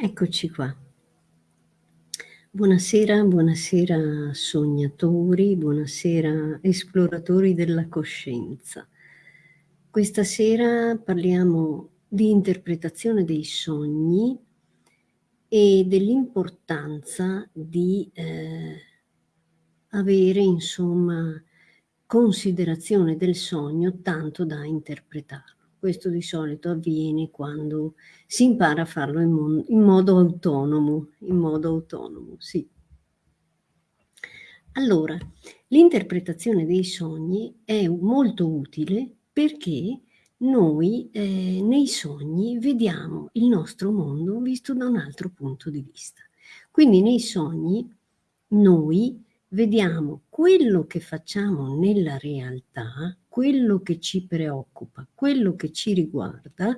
Eccoci qua. Buonasera, buonasera sognatori, buonasera esploratori della coscienza. Questa sera parliamo di interpretazione dei sogni e dell'importanza di eh, avere insomma considerazione del sogno tanto da interpretarlo. Questo di solito avviene quando si impara a farlo in, in modo autonomo, in modo autonomo, sì. Allora, l'interpretazione dei sogni è molto utile perché noi eh, nei sogni vediamo il nostro mondo visto da un altro punto di vista. Quindi nei sogni noi vediamo quello che facciamo nella realtà, quello che ci preoccupa, quello che ci riguarda,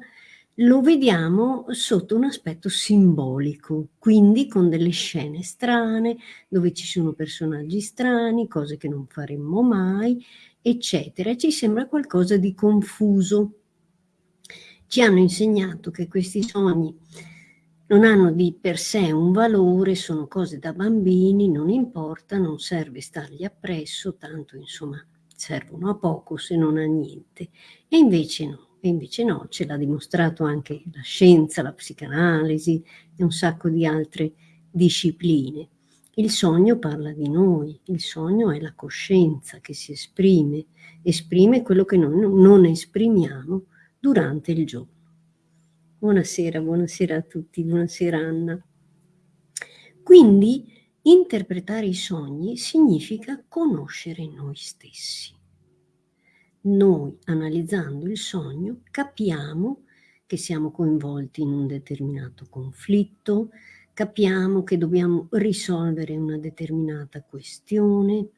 lo vediamo sotto un aspetto simbolico, quindi con delle scene strane, dove ci sono personaggi strani, cose che non faremmo mai, eccetera. Ci sembra qualcosa di confuso. Ci hanno insegnato che questi sogni non hanno di per sé un valore, sono cose da bambini, non importa, non serve stargli appresso, tanto insomma servono a poco se non a niente. E invece no, e invece no, ce l'ha dimostrato anche la scienza, la psicanalisi e un sacco di altre discipline. Il sogno parla di noi, il sogno è la coscienza che si esprime, esprime quello che noi non esprimiamo durante il giorno. Buonasera, buonasera a tutti, buonasera Anna. Quindi interpretare i sogni significa conoscere noi stessi. Noi, analizzando il sogno, capiamo che siamo coinvolti in un determinato conflitto, capiamo che dobbiamo risolvere una determinata questione,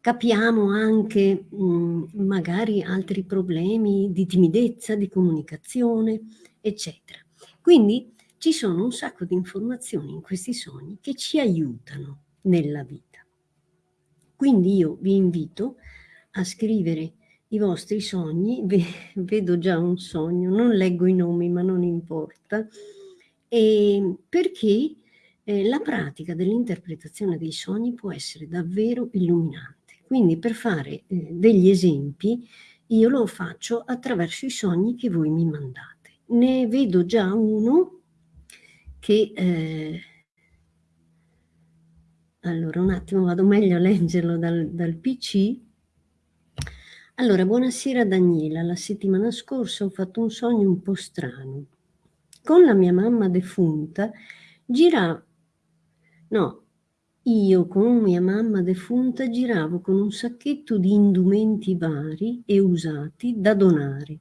capiamo anche mh, magari altri problemi di timidezza, di comunicazione, eccetera. Quindi ci sono un sacco di informazioni in questi sogni che ci aiutano nella vita. Quindi io vi invito a scrivere i vostri sogni, vedo già un sogno, non leggo i nomi ma non importa, e perché eh, la pratica dell'interpretazione dei sogni può essere davvero illuminante. Quindi per fare eh, degli esempi io lo faccio attraverso i sogni che voi mi mandate ne vedo già uno che... Eh, allora, un attimo, vado meglio a leggerlo dal, dal PC. Allora, buonasera Daniela. La settimana scorsa ho fatto un sogno un po' strano. Con la mia mamma defunta giravo... No, io con mia mamma defunta giravo con un sacchetto di indumenti vari e usati da donare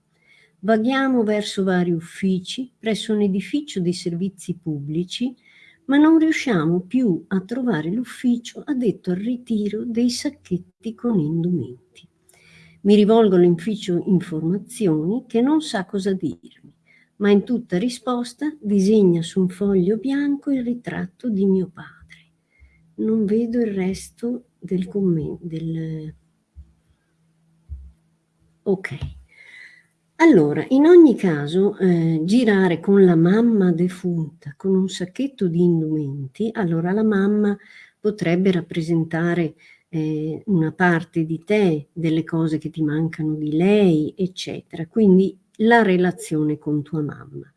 Vaghiamo verso vari uffici, presso un edificio di servizi pubblici, ma non riusciamo più a trovare l'ufficio addetto al ritiro dei sacchetti con indumenti. Mi rivolgo all'ufficio informazioni che non sa cosa dirmi, ma in tutta risposta disegna su un foglio bianco il ritratto di mio padre. Non vedo il resto del commento. Del... Ok. Allora, in ogni caso, eh, girare con la mamma defunta, con un sacchetto di indumenti, allora la mamma potrebbe rappresentare eh, una parte di te, delle cose che ti mancano di lei, eccetera. Quindi la relazione con tua mamma.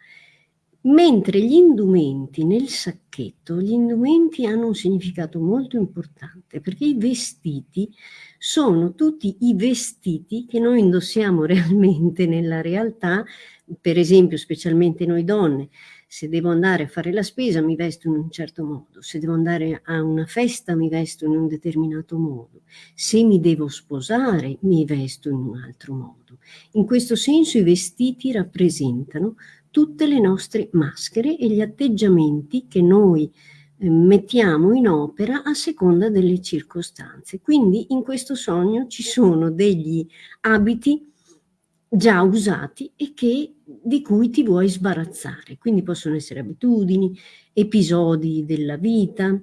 Mentre gli indumenti nel sacchetto, gli indumenti hanno un significato molto importante perché i vestiti sono tutti i vestiti che noi indossiamo realmente nella realtà, per esempio specialmente noi donne, se devo andare a fare la spesa mi vesto in un certo modo, se devo andare a una festa mi vesto in un determinato modo, se mi devo sposare mi vesto in un altro modo. In questo senso i vestiti rappresentano tutte le nostre maschere e gli atteggiamenti che noi eh, mettiamo in opera a seconda delle circostanze. Quindi in questo sogno ci sono degli abiti già usati e che, di cui ti vuoi sbarazzare. Quindi possono essere abitudini, episodi della vita,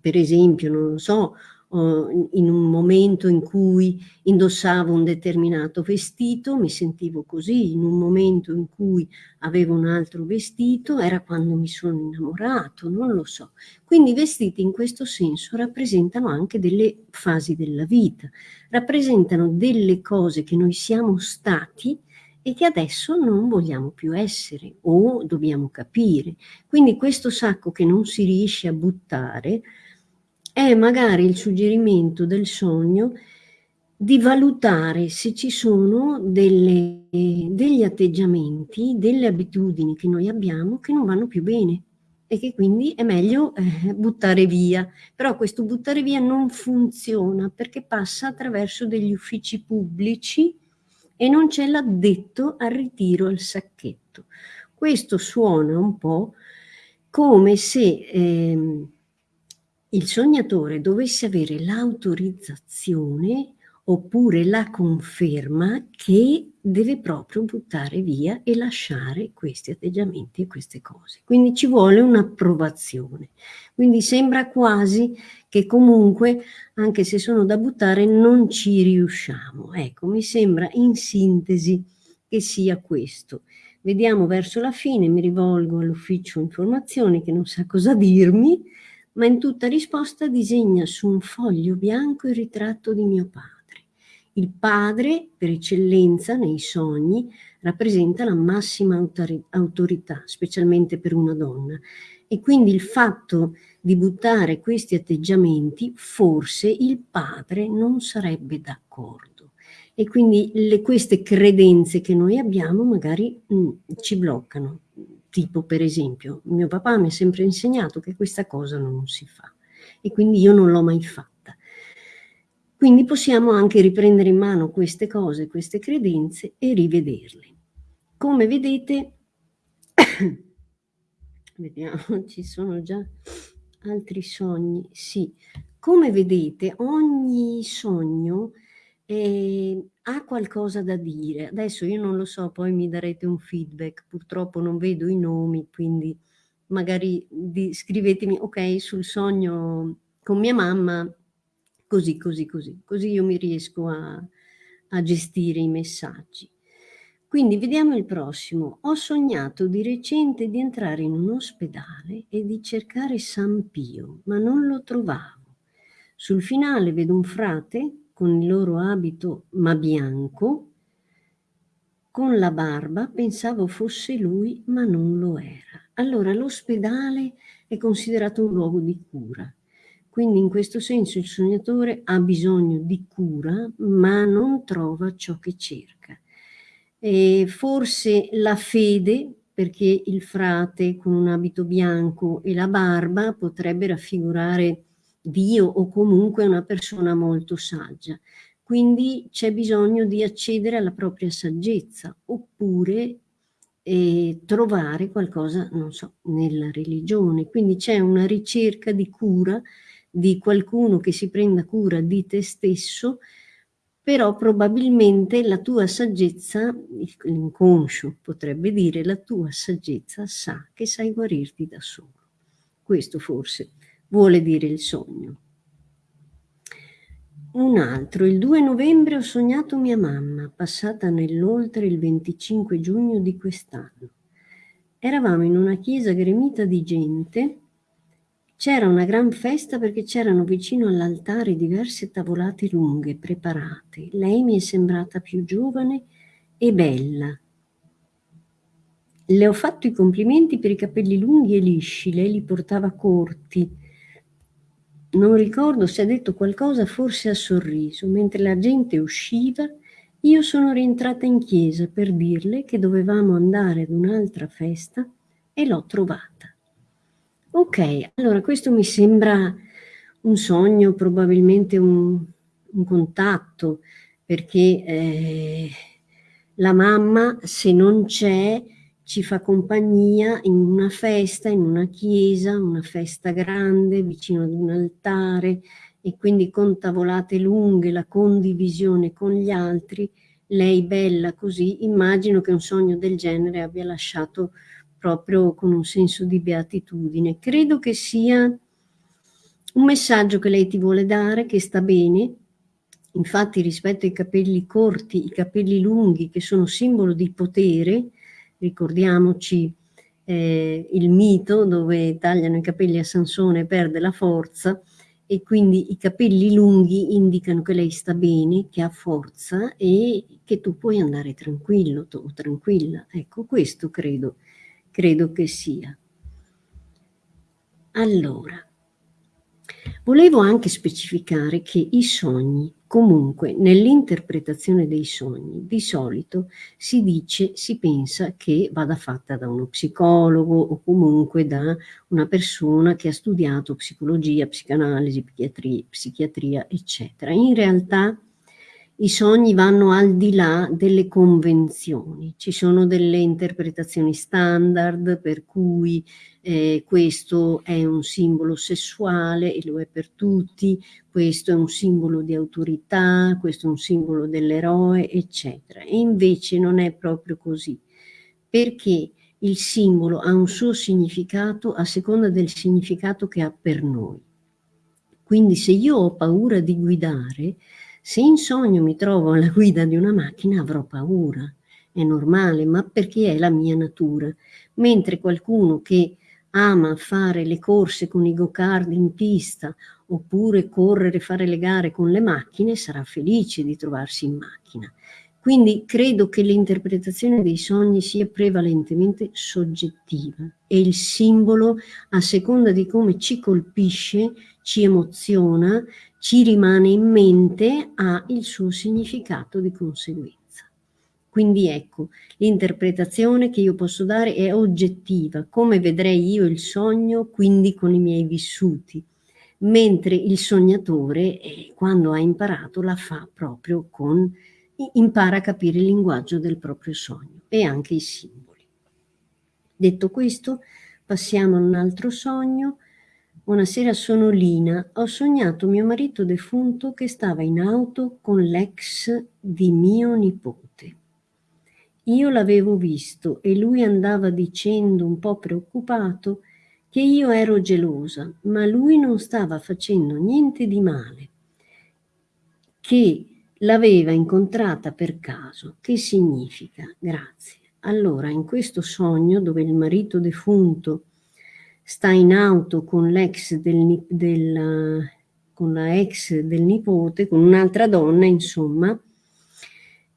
per esempio, non lo so, in un momento in cui indossavo un determinato vestito, mi sentivo così, in un momento in cui avevo un altro vestito, era quando mi sono innamorato, non lo so. Quindi i vestiti in questo senso rappresentano anche delle fasi della vita, rappresentano delle cose che noi siamo stati e che adesso non vogliamo più essere o dobbiamo capire. Quindi questo sacco che non si riesce a buttare è magari il suggerimento del sogno di valutare se ci sono delle, degli atteggiamenti, delle abitudini che noi abbiamo che non vanno più bene e che quindi è meglio eh, buttare via. Però questo buttare via non funziona perché passa attraverso degli uffici pubblici e non c'è l'addetto al ritiro al sacchetto. Questo suona un po' come se... Eh, il sognatore dovesse avere l'autorizzazione oppure la conferma che deve proprio buttare via e lasciare questi atteggiamenti e queste cose. Quindi ci vuole un'approvazione. Quindi sembra quasi che comunque, anche se sono da buttare, non ci riusciamo. Ecco, mi sembra in sintesi che sia questo. Vediamo verso la fine, mi rivolgo all'ufficio informazioni che non sa cosa dirmi, ma in tutta risposta disegna su un foglio bianco il ritratto di mio padre. Il padre, per eccellenza nei sogni, rappresenta la massima autorità, specialmente per una donna. E quindi il fatto di buttare questi atteggiamenti, forse il padre non sarebbe d'accordo. E quindi le, queste credenze che noi abbiamo magari mh, mm, ci bloccano tipo per esempio, mio papà mi ha sempre insegnato che questa cosa non si fa e quindi io non l'ho mai fatta. Quindi possiamo anche riprendere in mano queste cose, queste credenze e rivederle. Come vedete, vediamo, ci sono già altri sogni, sì. Come vedete, ogni sogno eh, ha qualcosa da dire. Adesso io non lo so, poi mi darete un feedback, purtroppo non vedo i nomi, quindi magari di, scrivetemi, ok, sul sogno con mia mamma, così, così, così, così io mi riesco a, a gestire i messaggi. Quindi vediamo il prossimo. Ho sognato di recente di entrare in un ospedale e di cercare San Pio, ma non lo trovavo. Sul finale vedo un frate con il loro abito ma bianco, con la barba, pensavo fosse lui, ma non lo era. Allora l'ospedale è considerato un luogo di cura. Quindi in questo senso il sognatore ha bisogno di cura, ma non trova ciò che cerca. E forse la fede, perché il frate con un abito bianco e la barba potrebbe raffigurare Dio o comunque una persona molto saggia. Quindi c'è bisogno di accedere alla propria saggezza oppure eh, trovare qualcosa, non so, nella religione. Quindi c'è una ricerca di cura di qualcuno che si prenda cura di te stesso, però probabilmente la tua saggezza, l'inconscio potrebbe dire, la tua saggezza sa che sai guarirti da solo. Questo forse vuole dire il sogno. Un altro, il 2 novembre ho sognato mia mamma, passata nell'oltre il 25 giugno di quest'anno. Eravamo in una chiesa gremita di gente, c'era una gran festa perché c'erano vicino all'altare diverse tavolate lunghe, preparate. Lei mi è sembrata più giovane e bella. Le ho fatto i complimenti per i capelli lunghi e lisci, lei li portava corti, non ricordo se ha detto qualcosa, forse ha sorriso. Mentre la gente usciva, io sono rientrata in chiesa per dirle che dovevamo andare ad un'altra festa e l'ho trovata. Ok, allora questo mi sembra un sogno, probabilmente un, un contatto, perché eh, la mamma se non c'è ci fa compagnia in una festa, in una chiesa, una festa grande vicino ad un altare e quindi con tavolate lunghe, la condivisione con gli altri, lei bella così, immagino che un sogno del genere abbia lasciato proprio con un senso di beatitudine. Credo che sia un messaggio che lei ti vuole dare, che sta bene, infatti rispetto ai capelli corti, i capelli lunghi che sono simbolo di potere, ricordiamoci eh, il mito dove tagliano i capelli a Sansone e perde la forza, e quindi i capelli lunghi indicano che lei sta bene, che ha forza e che tu puoi andare tranquillo o tranquilla. Ecco, questo credo, credo che sia. Allora, volevo anche specificare che i sogni Comunque, nell'interpretazione dei sogni, di solito si dice, si pensa che vada fatta da uno psicologo o comunque da una persona che ha studiato psicologia, psicanalisi, psichiatria, psichiatria eccetera. In realtà i sogni vanno al di là delle convenzioni, ci sono delle interpretazioni standard per cui eh, questo è un simbolo sessuale e lo è per tutti, questo è un simbolo di autorità, questo è un simbolo dell'eroe, eccetera. E invece non è proprio così, perché il simbolo ha un suo significato a seconda del significato che ha per noi. Quindi se io ho paura di guidare, se in sogno mi trovo alla guida di una macchina avrò paura, è normale, ma perché è la mia natura. Mentre qualcuno che ama fare le corse con i go-kart in pista oppure correre, fare le gare con le macchine, sarà felice di trovarsi in macchina. Quindi credo che l'interpretazione dei sogni sia prevalentemente soggettiva e il simbolo, a seconda di come ci colpisce, ci emoziona, ci rimane in mente, ha il suo significato di conseguenza. Quindi ecco, l'interpretazione che io posso dare è oggettiva, come vedrei io il sogno, quindi con i miei vissuti, mentre il sognatore, eh, quando ha imparato, la fa proprio con, impara a capire il linguaggio del proprio sogno e anche i simboli. Detto questo, passiamo a un altro sogno, una sera sono Lina, ho sognato mio marito defunto che stava in auto con l'ex di mio nipote. Io l'avevo visto e lui andava dicendo un po' preoccupato che io ero gelosa, ma lui non stava facendo niente di male, che l'aveva incontrata per caso. Che significa? Grazie. Allora, in questo sogno dove il marito defunto sta in auto con l'ex del, del, con la ex del nipote, con un'altra donna, insomma,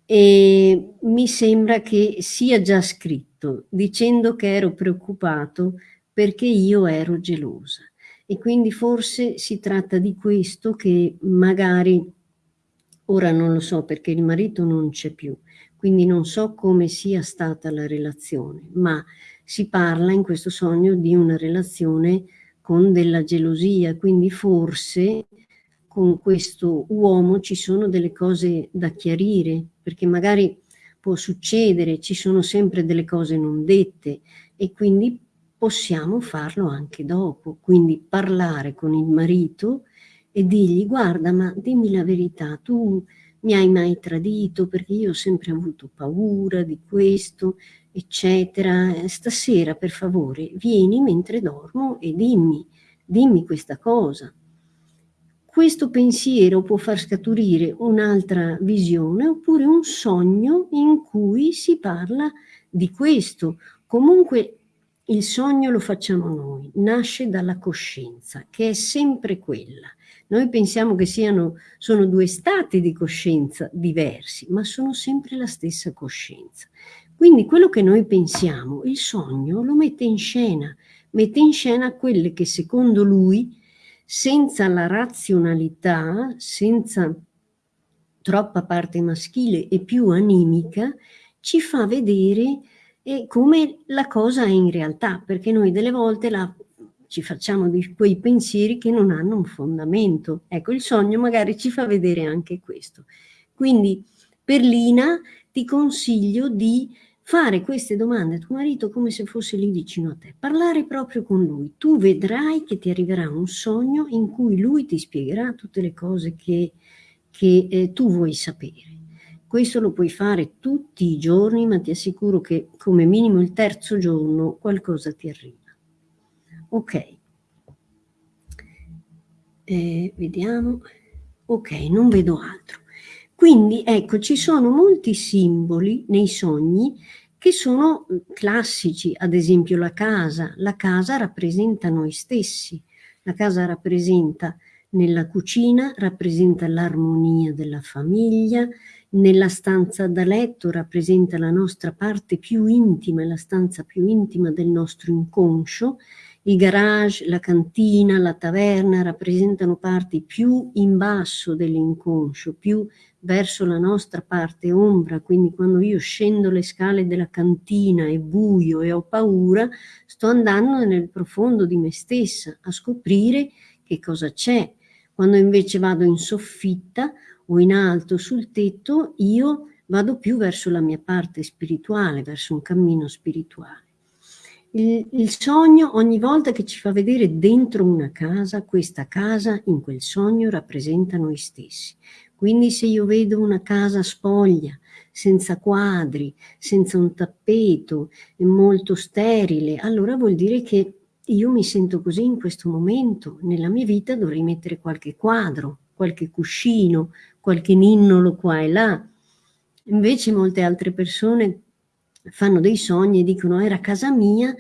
e mi sembra che sia già scritto, dicendo che ero preoccupato perché io ero gelosa. E quindi forse si tratta di questo che magari, ora non lo so perché il marito non c'è più, quindi non so come sia stata la relazione, ma si parla in questo sogno di una relazione con della gelosia, quindi forse con questo uomo ci sono delle cose da chiarire, perché magari può succedere, ci sono sempre delle cose non dette e quindi possiamo farlo anche dopo, quindi parlare con il marito e dirgli guarda ma dimmi la verità, tu mi hai mai tradito? Perché io ho sempre avuto paura di questo eccetera, stasera per favore vieni mentre dormo e dimmi, dimmi questa cosa. Questo pensiero può far scaturire un'altra visione oppure un sogno in cui si parla di questo. Comunque il sogno lo facciamo noi, nasce dalla coscienza, che è sempre quella. Noi pensiamo che siano, sono due stati di coscienza diversi, ma sono sempre la stessa coscienza. Quindi quello che noi pensiamo, il sogno lo mette in scena, mette in scena quelle che secondo lui, senza la razionalità, senza troppa parte maschile e più animica, ci fa vedere eh, come la cosa è in realtà, perché noi delle volte la, ci facciamo di quei pensieri che non hanno un fondamento. Ecco, il sogno magari ci fa vedere anche questo. Quindi per Lina ti consiglio di fare queste domande a tuo marito come se fosse lì vicino a te, parlare proprio con lui. Tu vedrai che ti arriverà un sogno in cui lui ti spiegherà tutte le cose che, che eh, tu vuoi sapere. Questo lo puoi fare tutti i giorni, ma ti assicuro che come minimo il terzo giorno qualcosa ti arriva. Ok. eh, vediamo, ok, non vedo altro. Quindi ecco, ci sono molti simboli nei sogni che sono classici, ad esempio la casa. La casa rappresenta noi stessi, la casa rappresenta nella cucina, rappresenta l'armonia della famiglia, nella stanza da letto rappresenta la nostra parte più intima, la stanza più intima del nostro inconscio, il garage, la cantina, la taverna rappresentano parti più in basso dell'inconscio, più verso la nostra parte ombra, quindi quando io scendo le scale della cantina, è buio e ho paura, sto andando nel profondo di me stessa a scoprire che cosa c'è. Quando invece vado in soffitta o in alto sul tetto, io vado più verso la mia parte spirituale, verso un cammino spirituale. Il, il, sogno ogni volta che ci fa vedere dentro una casa, questa casa in quel sogno rappresenta noi stessi. Quindi se io vedo una casa spoglia, senza quadri, senza un tappeto, molto sterile, allora vuol dire che io mi sento così in questo momento, nella mia vita dovrei mettere qualche quadro, qualche cuscino, qualche ninnolo qua e là. Invece molte altre persone fanno dei sogni e dicono era casa mia,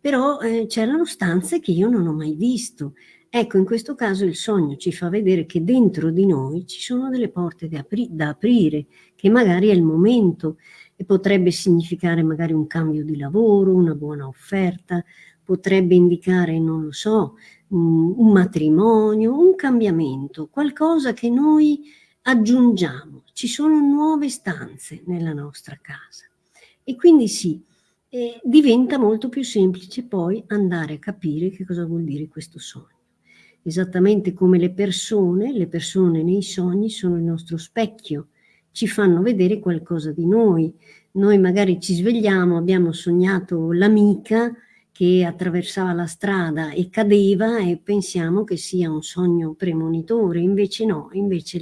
però eh, c'erano stanze che io non ho mai visto. Ecco, in questo caso il sogno ci fa vedere che dentro di noi ci sono delle porte da, apri da aprire, che magari è il momento e potrebbe significare magari un cambio di lavoro, una buona offerta, potrebbe indicare, non lo so, un matrimonio, un cambiamento, qualcosa che noi aggiungiamo. Ci sono nuove stanze nella nostra casa. E quindi sì, eh, diventa molto più semplice poi andare a capire che cosa vuol dire questo sogno. Esattamente come le persone, le persone nei sogni sono il nostro specchio, ci fanno vedere qualcosa di noi. Noi magari ci svegliamo, abbiamo sognato l'amica che attraversava la strada e cadeva e pensiamo che sia un sogno premonitore, invece no, invece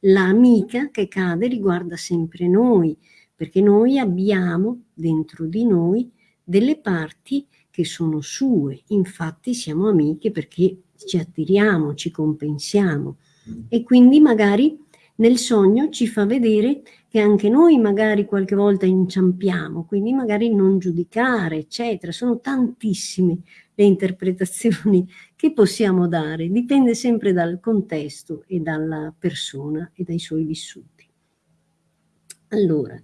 l'amica la che cade riguarda sempre noi, perché noi abbiamo dentro di noi delle parti che sono sue, infatti siamo amiche perché ci attiriamo, ci compensiamo e quindi magari nel sogno ci fa vedere che anche noi magari qualche volta inciampiamo, quindi magari non giudicare, eccetera. Sono tantissime le interpretazioni che possiamo dare, dipende sempre dal contesto e dalla persona e dai suoi vissuti. Allora,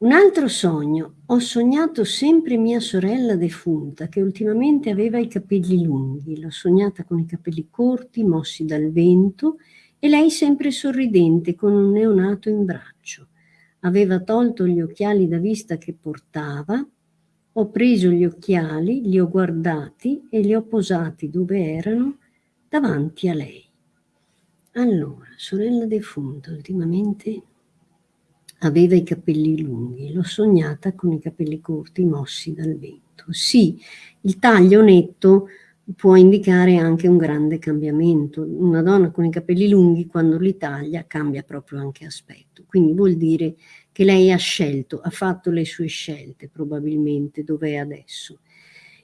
un altro sogno. Ho sognato sempre mia sorella defunta, che ultimamente aveva i capelli lunghi. L'ho sognata con i capelli corti, mossi dal vento, e lei sempre sorridente, con un neonato in braccio. Aveva tolto gli occhiali da vista che portava. Ho preso gli occhiali, li ho guardati e li ho posati dove erano, davanti a lei. Allora, sorella defunta, ultimamente Aveva i capelli lunghi, l'ho sognata con i capelli corti mossi dal vento. Sì, il taglio netto può indicare anche un grande cambiamento. Una donna con i capelli lunghi quando li taglia cambia proprio anche aspetto. Quindi vuol dire che lei ha scelto, ha fatto le sue scelte probabilmente dove è adesso.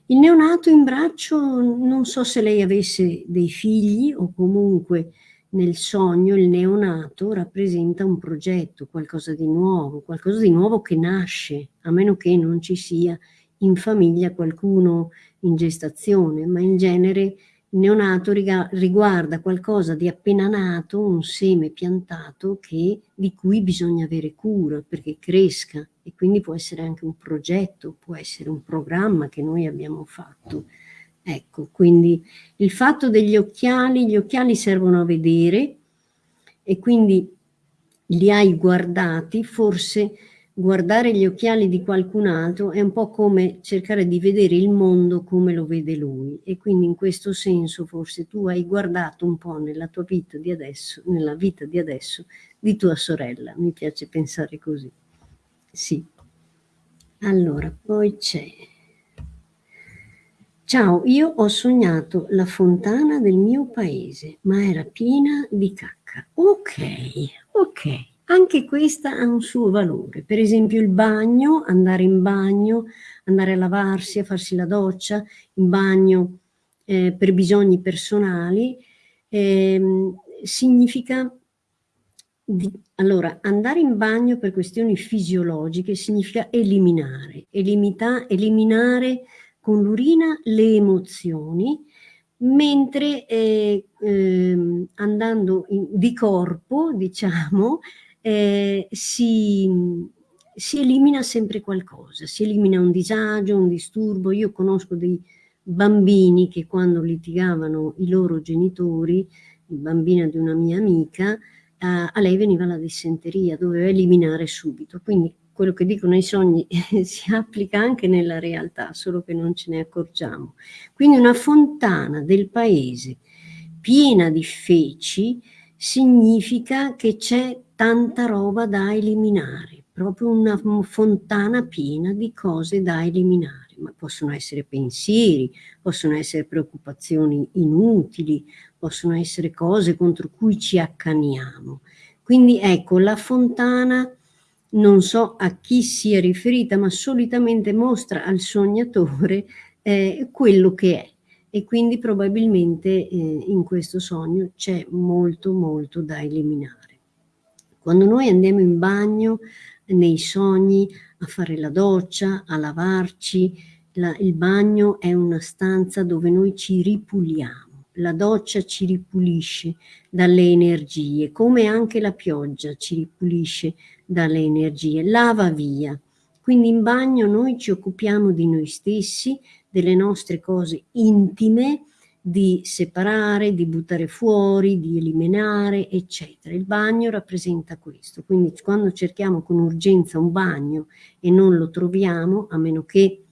Il neonato in braccio non so se lei avesse dei figli o comunque nel sogno il neonato rappresenta un progetto, qualcosa di nuovo, qualcosa di nuovo che nasce, a meno che non ci sia in famiglia qualcuno in gestazione, ma in genere il neonato riguarda qualcosa di appena nato, un seme piantato che, di cui bisogna avere cura perché cresca e quindi può essere anche un progetto, può essere un programma che noi abbiamo fatto. Ecco, quindi il fatto degli occhiali, gli occhiali servono a vedere e quindi li hai guardati, forse guardare gli occhiali di qualcun altro è un po' come cercare di vedere il mondo come lo vede lui e quindi in questo senso forse tu hai guardato un po' nella tua vita di adesso, nella vita di adesso di tua sorella, mi piace pensare così. Sì. Allora, poi c'è Ciao, io ho sognato la fontana del mio paese, ma era piena di cacca. Ok, ok, anche questa ha un suo valore. Per esempio il bagno, andare in bagno, andare a lavarsi, a farsi la doccia, in bagno eh, per bisogni personali, eh, significa di, allora, andare in bagno per questioni fisiologiche significa eliminare, elimita, eliminare con l'urina le emozioni, mentre eh, eh, andando in, di corpo, diciamo, eh, si, si elimina sempre qualcosa, si elimina un disagio, un disturbo. Io conosco dei bambini che quando litigavano i loro genitori, il bambino di una mia amica, a lei veniva la dissenteria, doveva eliminare subito. Quindi quello che dicono i sogni si applica anche nella realtà, solo che non ce ne accorgiamo. Quindi una fontana del paese piena di feci significa che c'è tanta roba da eliminare, proprio una fontana piena di cose da eliminare ma possono essere pensieri, possono essere preoccupazioni inutili, possono essere cose contro cui ci accaniamo. Quindi ecco, la fontana non so a chi sia riferita, ma solitamente mostra al sognatore eh, quello che è e quindi probabilmente eh, in questo sogno c'è molto molto da eliminare. Quando noi andiamo in bagno nei sogni a fare la doccia, a lavarci, la, il bagno è una stanza dove noi ci ripuliamo la doccia ci ripulisce dalle energie, come anche la pioggia ci ripulisce dalle energie, lava via. Quindi in bagno noi ci occupiamo di noi stessi, delle nostre cose intime, di separare, di buttare fuori, di eliminare, eccetera. Il bagno rappresenta questo. Quindi quando cerchiamo con urgenza un bagno e non lo troviamo, a meno che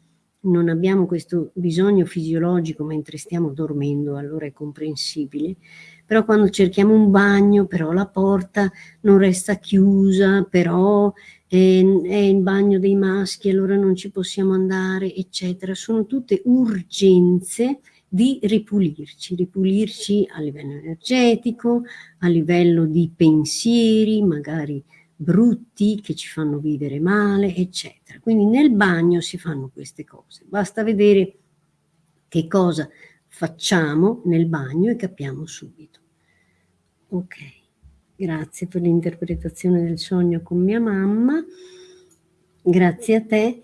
non abbiamo questo bisogno fisiologico mentre stiamo dormendo, allora è comprensibile, però quando cerchiamo un bagno, però la porta non resta chiusa, però è, è il bagno dei maschi, allora non ci possiamo andare, eccetera. Sono tutte urgenze di ripulirci, ripulirci a livello energetico, a livello di pensieri, magari brutti che ci fanno vivere male, eccetera. Quindi nel bagno si fanno queste cose. Basta vedere che cosa facciamo nel bagno e capiamo subito. Ok, grazie per l'interpretazione del sogno con mia mamma. Grazie a te.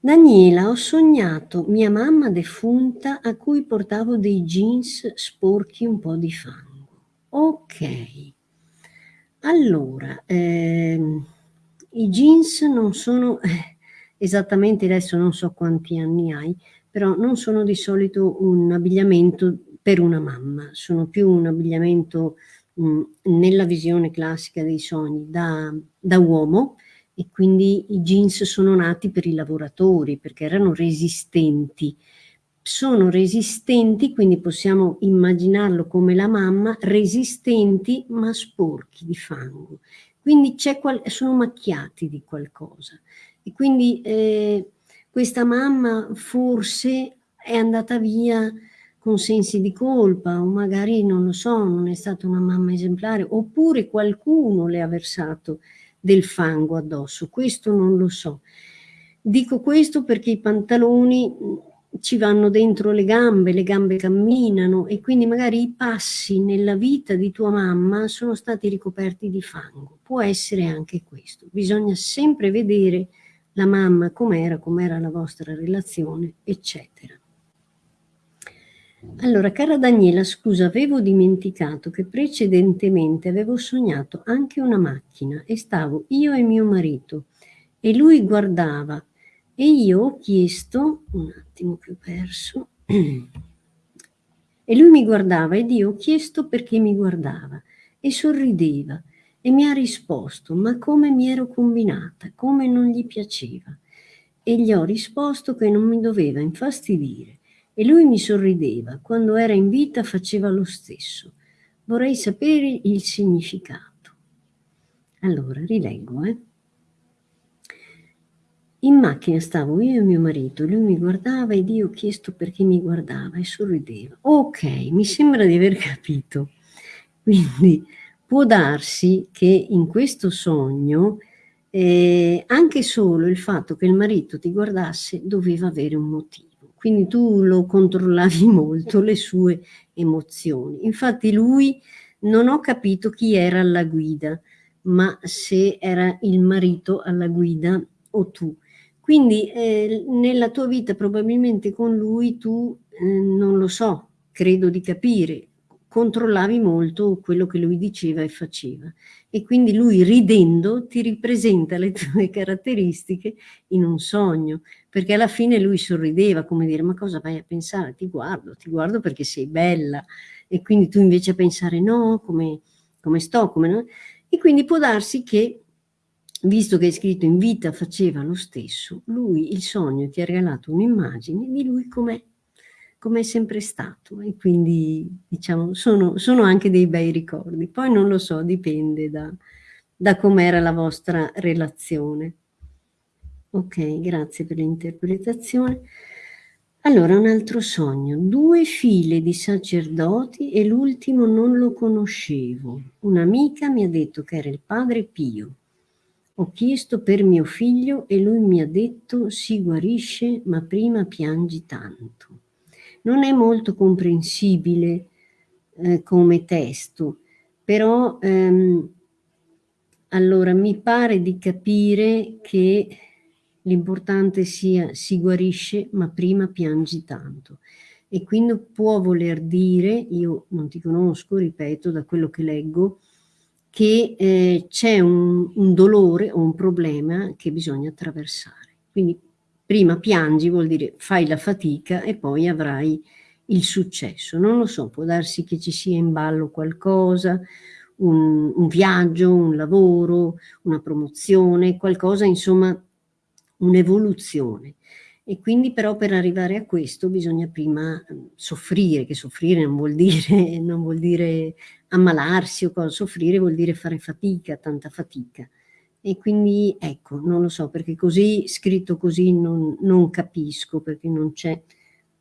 Daniela, ho sognato mia mamma defunta a cui portavo dei jeans sporchi un po' di fango. Ok. Allora, ehm, i jeans non sono eh, esattamente adesso non so quanti anni hai, però non sono di solito un abbigliamento per una mamma, sono più un abbigliamento mh, mm, nella visione classica dei sogni da, da uomo e quindi i jeans sono nati per i lavoratori perché erano resistenti sono resistenti, quindi possiamo immaginarlo come la mamma, resistenti ma sporchi di fango. Quindi sono macchiati di qualcosa. E quindi eh, questa mamma forse è andata via con sensi di colpa o magari non lo so, non è stata una mamma esemplare oppure qualcuno le ha versato del fango addosso, questo non lo so. Dico questo perché i pantaloni ci vanno dentro le gambe, le gambe camminano e quindi magari i passi nella vita di tua mamma sono stati ricoperti di fango. Può essere anche questo. Bisogna sempre vedere la mamma com'era, com'era la vostra relazione, eccetera. Allora, cara Daniela, scusa, avevo dimenticato che precedentemente avevo sognato anche una macchina e stavo io e mio marito e lui guardava e io ho chiesto, un attimo che ho perso, e lui mi guardava ed io ho chiesto perché mi guardava e sorrideva e mi ha risposto ma come mi ero combinata, come non gli piaceva. E gli ho risposto che non mi doveva infastidire e lui mi sorrideva, quando era in vita faceva lo stesso. Vorrei sapere il significato. Allora, rileggo, eh. In macchina stavo io e mio marito, lui mi guardava ed io ho chiesto perché mi guardava e sorrideva. Ok, mi sembra di aver capito. Quindi può darsi che in questo sogno eh, anche solo il fatto che il marito ti guardasse doveva avere un motivo. quindi tu lo controllavi molto, le sue emozioni. Infatti lui non ho capito chi era alla guida, ma se era il marito alla guida o tu. Quindi eh, nella tua vita probabilmente con lui tu, eh, non lo so, credo di capire, controllavi molto quello che lui diceva e faceva e quindi lui ridendo ti ripresenta le tue caratteristiche in un sogno, perché alla fine lui sorrideva come dire ma cosa vai a pensare? Ti guardo, ti guardo perché sei bella e quindi tu invece a pensare no, come, come sto, come no? E quindi può darsi che, visto che è scritto in vita faceva lo stesso, lui, il sogno, ti ha regalato un'immagine di lui com'è come è sempre stato e quindi diciamo sono, sono, anche dei bei ricordi. Poi non lo so, dipende da, da com'era la vostra relazione. Ok, grazie per l'interpretazione. Allora, un altro sogno. Due file di sacerdoti e l'ultimo non lo conoscevo. Un'amica mi ha detto che era il padre Pio. Ho chiesto per mio figlio e lui mi ha detto si guarisce ma prima piangi tanto non è molto comprensibile eh, come testo, però ehm, allora mi pare di capire che l'importante sia si guarisce ma prima piangi tanto e quindi può voler dire, io non ti conosco, ripeto, da quello che leggo, che eh, c'è un, un dolore o un problema che bisogna attraversare. Quindi prima piangi vuol dire fai la fatica e poi avrai il successo. Non lo so, può darsi che ci sia in ballo qualcosa, un, un viaggio, un lavoro, una promozione, qualcosa, insomma, un'evoluzione. E quindi però per arrivare a questo bisogna prima ehm, soffrire, che soffrire non vuol dire, non vuol dire ammalarsi o cosa, soffrire vuol dire fare fatica, tanta fatica e quindi ecco, non lo so, perché così, scritto così non, non capisco, perché non c'è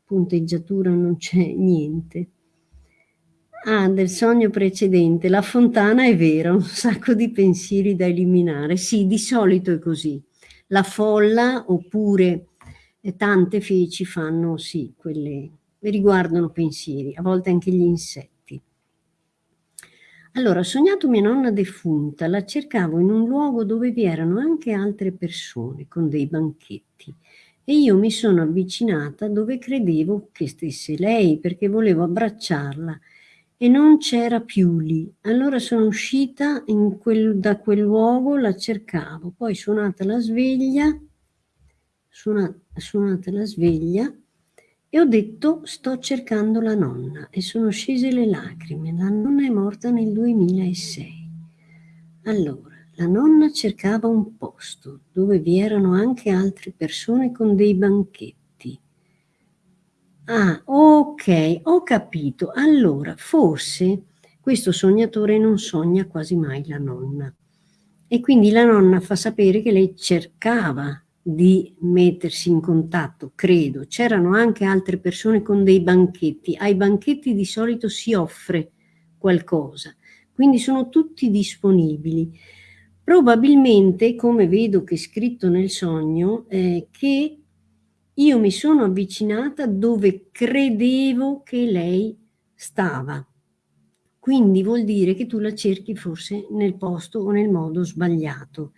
punteggiatura, non c'è niente. Ah, del sogno precedente, la fontana è vera, un sacco di pensieri da eliminare. Sì, di solito è così. La folla oppure tante feci fanno, sì, quelle riguardano pensieri, a volte anche gli insetti. Allora, ho sognato mia nonna defunta, la cercavo in un luogo dove vi erano anche altre persone con dei banchetti. E io mi sono avvicinata dove credevo che stesse lei perché volevo abbracciarla. E non c'era più lì. Allora sono uscita quel, da quel luogo, la cercavo, poi suonata la sveglia, suonata, suonata la sveglia, e ho detto sto cercando la nonna e sono scese le lacrime. La nonna è morta nel 2006. Allora, la nonna cercava un posto dove vi erano anche altre persone con dei banchetti. Ah, ok, ho capito. Allora, forse questo sognatore non sogna quasi mai la nonna. E quindi la nonna fa sapere che lei cercava di mettersi in contatto, credo. C'erano anche altre persone con dei banchetti. Ai banchetti di solito si offre qualcosa, quindi sono tutti disponibili. Probabilmente, come vedo che è scritto nel sogno, eh, che io mi sono avvicinata dove credevo che lei stava. Quindi vuol dire che tu la cerchi forse nel posto o nel modo sbagliato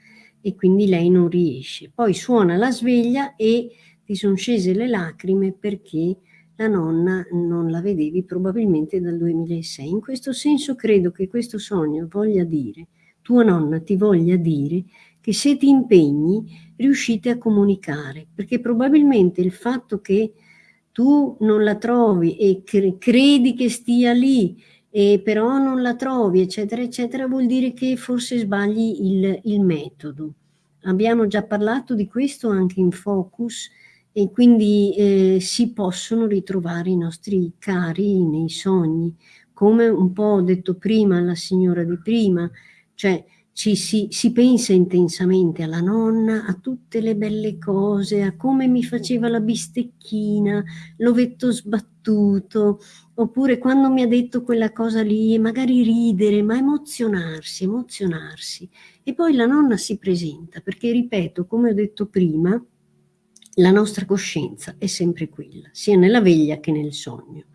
e quindi lei non riesce. Poi suona la sveglia e ti sono scese le lacrime perché la nonna non la vedevi probabilmente dal 2006. In questo senso credo che questo sogno voglia dire, tua nonna ti voglia dire che se ti impegni riuscite a comunicare, perché probabilmente il fatto che tu non la trovi e credi che stia lì e però non la trovi, eccetera, eccetera, vuol dire che forse sbagli il, il metodo. Abbiamo già parlato di questo anche in Focus e quindi eh, si possono ritrovare i nostri cari nei sogni, come un po' ho detto prima alla signora di prima, cioè ci si, si, pensa intensamente alla nonna, a tutte le belle cose, a come mi faceva la bistecchina, l'ovetto sbattuto, oppure quando mi ha detto quella cosa lì magari ridere, ma emozionarsi, emozionarsi. E poi la nonna si presenta, perché ripeto, come ho detto prima, la nostra coscienza è sempre quella, sia nella veglia che nel sogno.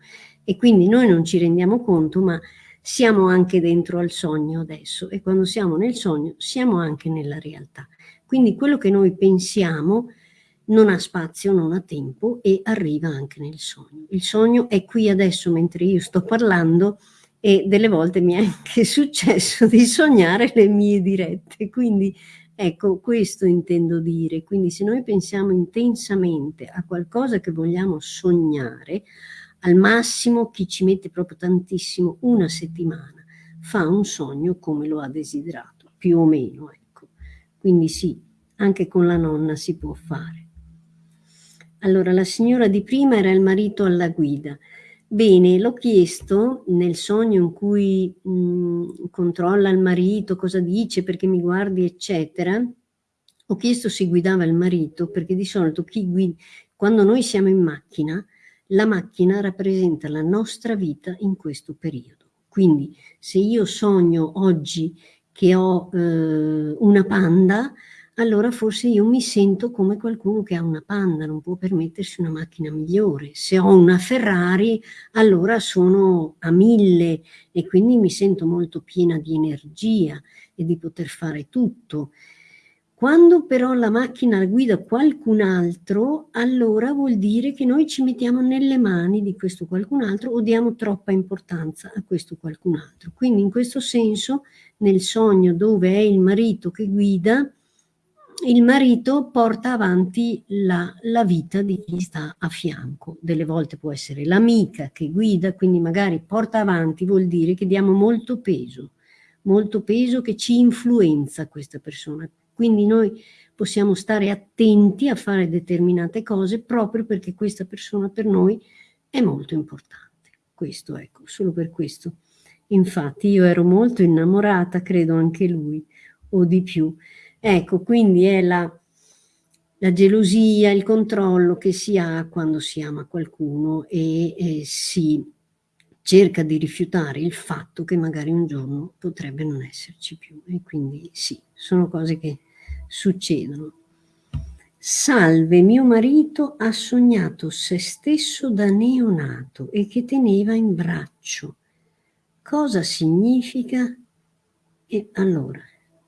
E quindi noi non ci rendiamo conto, ma siamo anche dentro al sogno adesso e quando siamo nel sogno siamo anche nella realtà. Quindi quello che noi pensiamo non ha spazio, non ha tempo e arriva anche nel sogno. Il sogno è qui adesso mentre io sto parlando e delle volte mi è anche successo di sognare le mie dirette, quindi ecco questo intendo dire, quindi se noi pensiamo intensamente a qualcosa che vogliamo sognare, al massimo chi ci mette proprio tantissimo, una settimana, fa un sogno come lo ha desiderato, più o meno, ecco. Quindi sì, anche con la nonna si può fare. Allora, la signora di prima era il marito alla guida. Bene, l'ho chiesto nel sogno in cui mh, controlla il marito, cosa dice, perché mi guardi, eccetera. Ho chiesto se guidava il marito, perché di solito guida, quando noi siamo in macchina, la macchina rappresenta la nostra vita in questo periodo. Quindi se io sogno oggi che ho eh, una panda, allora forse io mi sento come qualcuno che ha una panda, non può permettersi una macchina migliore. Se ho una Ferrari, allora sono a mille e quindi mi sento molto piena di energia e di poter fare tutto. Quando però la macchina la guida qualcun altro, allora vuol dire che noi ci mettiamo nelle mani di questo qualcun altro o diamo troppa importanza a questo qualcun altro. Quindi in questo senso, nel sogno dove è il marito che guida, il marito porta avanti la, la, vita di chi sta a fianco. Delle volte può essere l'amica che guida, quindi magari porta avanti vuol dire che diamo molto peso, molto peso che ci influenza questa persona. Quindi noi possiamo stare attenti a fare determinate cose proprio perché questa persona per noi è molto importante. Questo, ecco, solo per questo. Infatti io ero molto innamorata, credo anche lui, o di più. Ecco, quindi è la, la gelosia, il controllo che si ha quando si ama qualcuno e, e si cerca di rifiutare il fatto che magari un giorno potrebbe non esserci più e quindi sì, sono cose che succedono. Salve, mio marito ha sognato se stesso da neonato e che teneva in braccio. Cosa significa? E allora,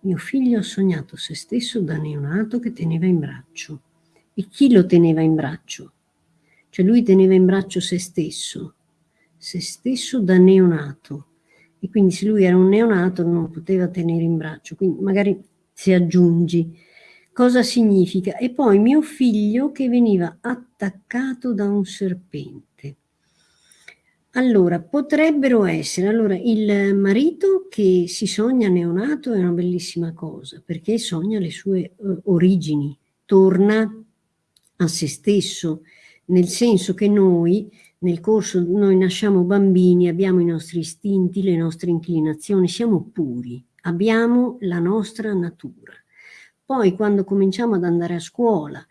mio figlio ha sognato se stesso da neonato che teneva in braccio. E chi lo teneva in braccio? Cioè lui teneva in braccio se stesso se stesso da neonato e quindi se lui era un neonato non poteva tenere in braccio, quindi magari si aggiungi cosa significa e poi mio figlio che veniva attaccato da un serpente. Allora, potrebbero essere, allora il marito che si sogna neonato è una bellissima cosa perché sogna le sue uh, origini, torna a se stesso, nel senso che noi nel corso noi nasciamo bambini, abbiamo i nostri istinti, le nostre inclinazioni, siamo puri, abbiamo la nostra natura. Poi quando cominciamo ad andare a scuola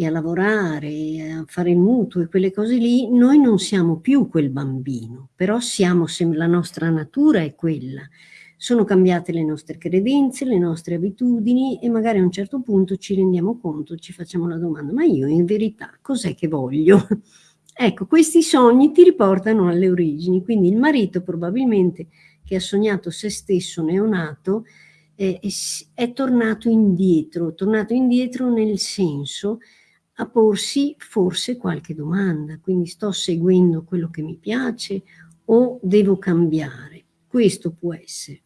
e a lavorare, a fare il mutuo e quelle cose lì, noi non siamo più quel bambino, però siamo, la nostra natura è quella. Sono cambiate le nostre credenze, le nostre abitudini e magari a un certo punto ci rendiamo conto, ci facciamo la domanda, ma io in verità cos'è che voglio? Ecco, questi sogni ti riportano alle origini, quindi il marito probabilmente che ha sognato se stesso neonato eh, è tornato indietro, tornato indietro nel senso a porsi forse qualche domanda, quindi sto seguendo quello che mi piace o devo cambiare, questo può essere.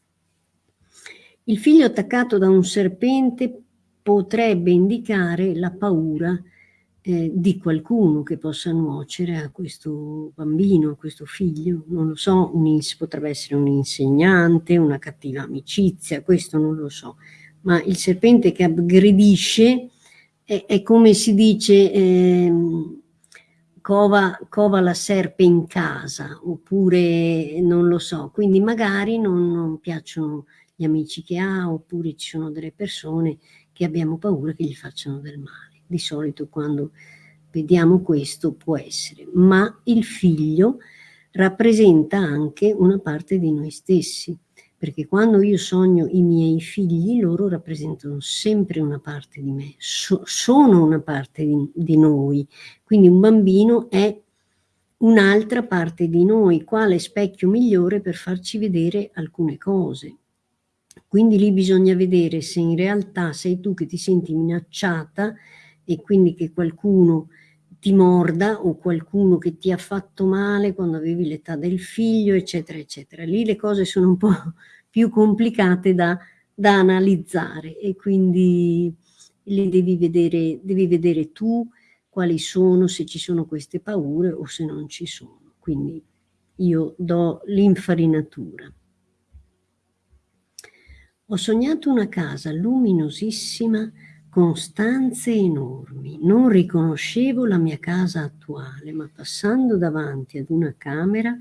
Il figlio attaccato da un serpente potrebbe indicare la paura eh, di qualcuno che possa nuocere a questo bambino, a questo figlio, non lo so, un, potrebbe essere un insegnante, una cattiva amicizia, questo non lo so, ma il serpente che aggredisce è, è come si dice eh, cova, cova, la serpe in casa, oppure non lo so, quindi magari non, non piacciono gli amici che ha, oppure ci sono delle persone che abbiamo paura che gli facciano del male. Di solito quando vediamo questo può essere, ma il figlio rappresenta anche una parte di noi stessi, perché quando io sogno i miei figli, loro rappresentano sempre una parte di me, so, sono una parte di, di noi, quindi un bambino è un'altra parte di noi, quale specchio migliore per farci vedere alcune cose. Quindi lì bisogna vedere se in realtà sei tu che ti senti minacciata e quindi che qualcuno ti morda o qualcuno che ti ha fatto male quando avevi l'età del figlio, eccetera, eccetera. Lì le cose sono un po' più complicate da, da analizzare e quindi le devi vedere, devi vedere tu quali sono, se ci sono queste paure o se non ci sono. Quindi io do l'infarinatura. Ho sognato una casa luminosissima con stanze enormi. Non riconoscevo la mia casa attuale, ma passando davanti ad una camera,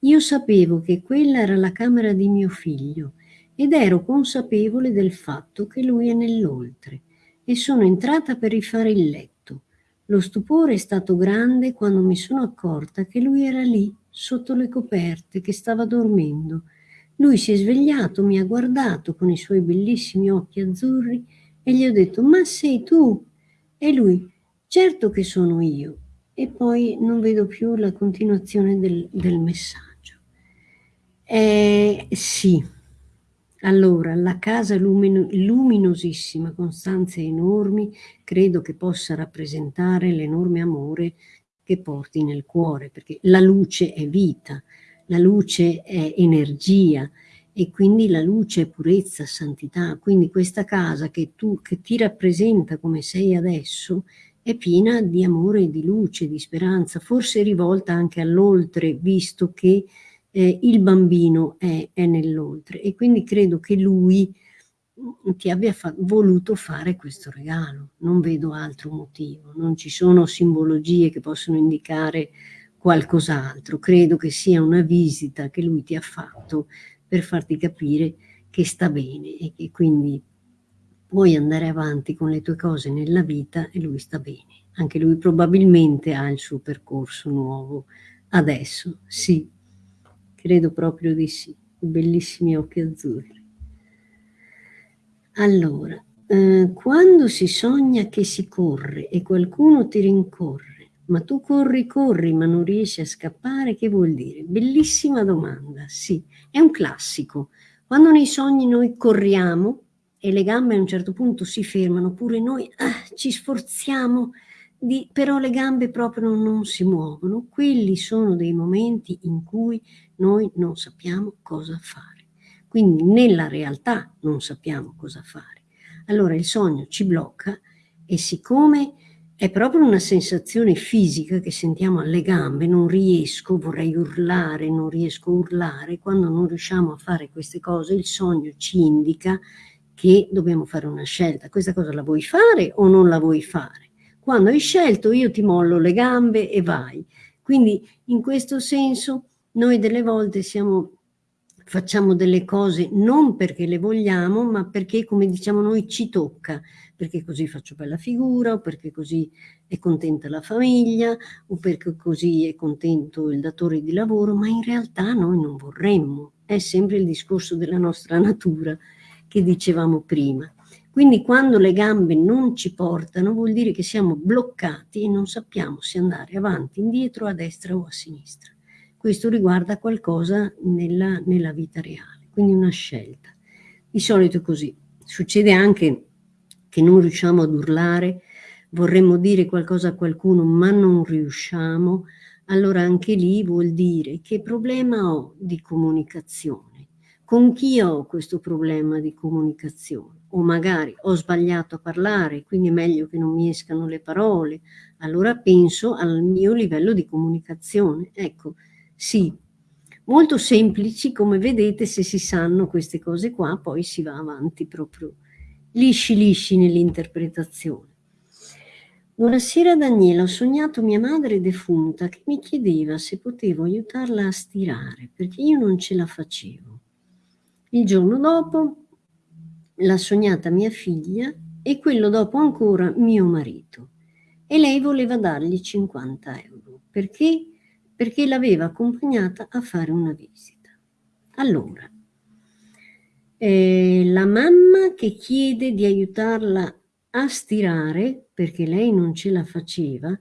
io sapevo che quella era la camera di mio figlio ed ero consapevole del fatto che lui è nell'oltre e sono entrata per rifare il letto. Lo stupore è stato grande quando mi sono accorta che lui era lì, sotto le coperte, che stava dormendo. Lui si è svegliato, mi ha guardato con i suoi bellissimi occhi azzurri e gli ho detto, ma sei tu? E lui, certo che sono io. E poi non vedo più la continuazione del, del messaggio. Eh, sì, allora, la casa lumino, luminosissima con stanze enormi credo che possa rappresentare l'enorme amore che porti nel cuore, perché la luce è vita, la luce è energia, e quindi la luce è purezza, santità, quindi questa casa che, tu, che ti rappresenta come sei adesso è piena di amore, di luce, di speranza, forse rivolta anche all'oltre, visto che eh, il bambino è, è nell'oltre. E quindi credo che lui mm, ti abbia fa voluto fare questo regalo, non vedo altro motivo, non ci sono simbologie che possono indicare qualcos'altro, credo che sia una visita che lui ti ha fatto per farti capire che sta bene e che quindi puoi andare avanti con le tue cose nella vita e lui sta bene. Anche lui probabilmente ha il suo percorso nuovo adesso, sì, credo proprio di sì, bellissimi occhi azzurri. Allora, eh, quando si sogna che si corre e qualcuno ti rincorre, ma tu corri, corri, ma non riesci a scappare, che vuol dire? Bellissima domanda, sì, è un classico. Quando nei sogni noi corriamo e le gambe a un certo punto si fermano, oppure noi ah, ci sforziamo, di, però le gambe proprio non si muovono, quelli sono dei momenti in cui noi non sappiamo cosa fare. Quindi nella realtà non sappiamo cosa fare. Allora il sogno ci blocca e siccome è proprio una sensazione fisica che sentiamo alle gambe, non riesco, vorrei urlare, non riesco a urlare, quando non riusciamo a fare queste cose il sogno ci indica che dobbiamo fare una scelta, questa cosa la vuoi fare o non la vuoi fare? Quando hai scelto io ti mollo le gambe e vai. Quindi in questo senso noi delle volte siamo facciamo delle cose non perché le vogliamo, ma perché, come diciamo noi, ci tocca, perché così faccio bella figura, o perché così è contenta la famiglia, o perché così è contento il datore di lavoro, ma in realtà noi non vorremmo. È sempre il discorso della nostra natura che dicevamo prima. Quindi quando le gambe non ci portano vuol dire che siamo bloccati e non sappiamo se andare avanti, indietro, a destra o a sinistra questo riguarda qualcosa nella, nella vita reale, quindi una scelta. Di solito è così. Succede anche che non riusciamo ad urlare, vorremmo dire qualcosa a qualcuno ma non riusciamo, allora anche lì vuol dire che problema ho di comunicazione, con chi ho questo problema di comunicazione o magari ho sbagliato a parlare, quindi è meglio che non mi escano le parole, allora penso al mio livello di comunicazione. Ecco, sì, molto semplici, come vedete, se si sanno queste cose qua, poi si va avanti proprio lisci lisci nell'interpretazione. Buonasera Daniela, ho sognato mia madre defunta che mi chiedeva se potevo aiutarla a stirare, perché io non ce la facevo. Il giorno dopo l'ha sognata mia figlia e quello dopo ancora mio marito. E lei voleva dargli 50 euro. Perché? Perché l'aveva accompagnata a fare una visita. Allora, Eh, la mamma che chiede di aiutarla a stirare, perché lei non ce la faceva,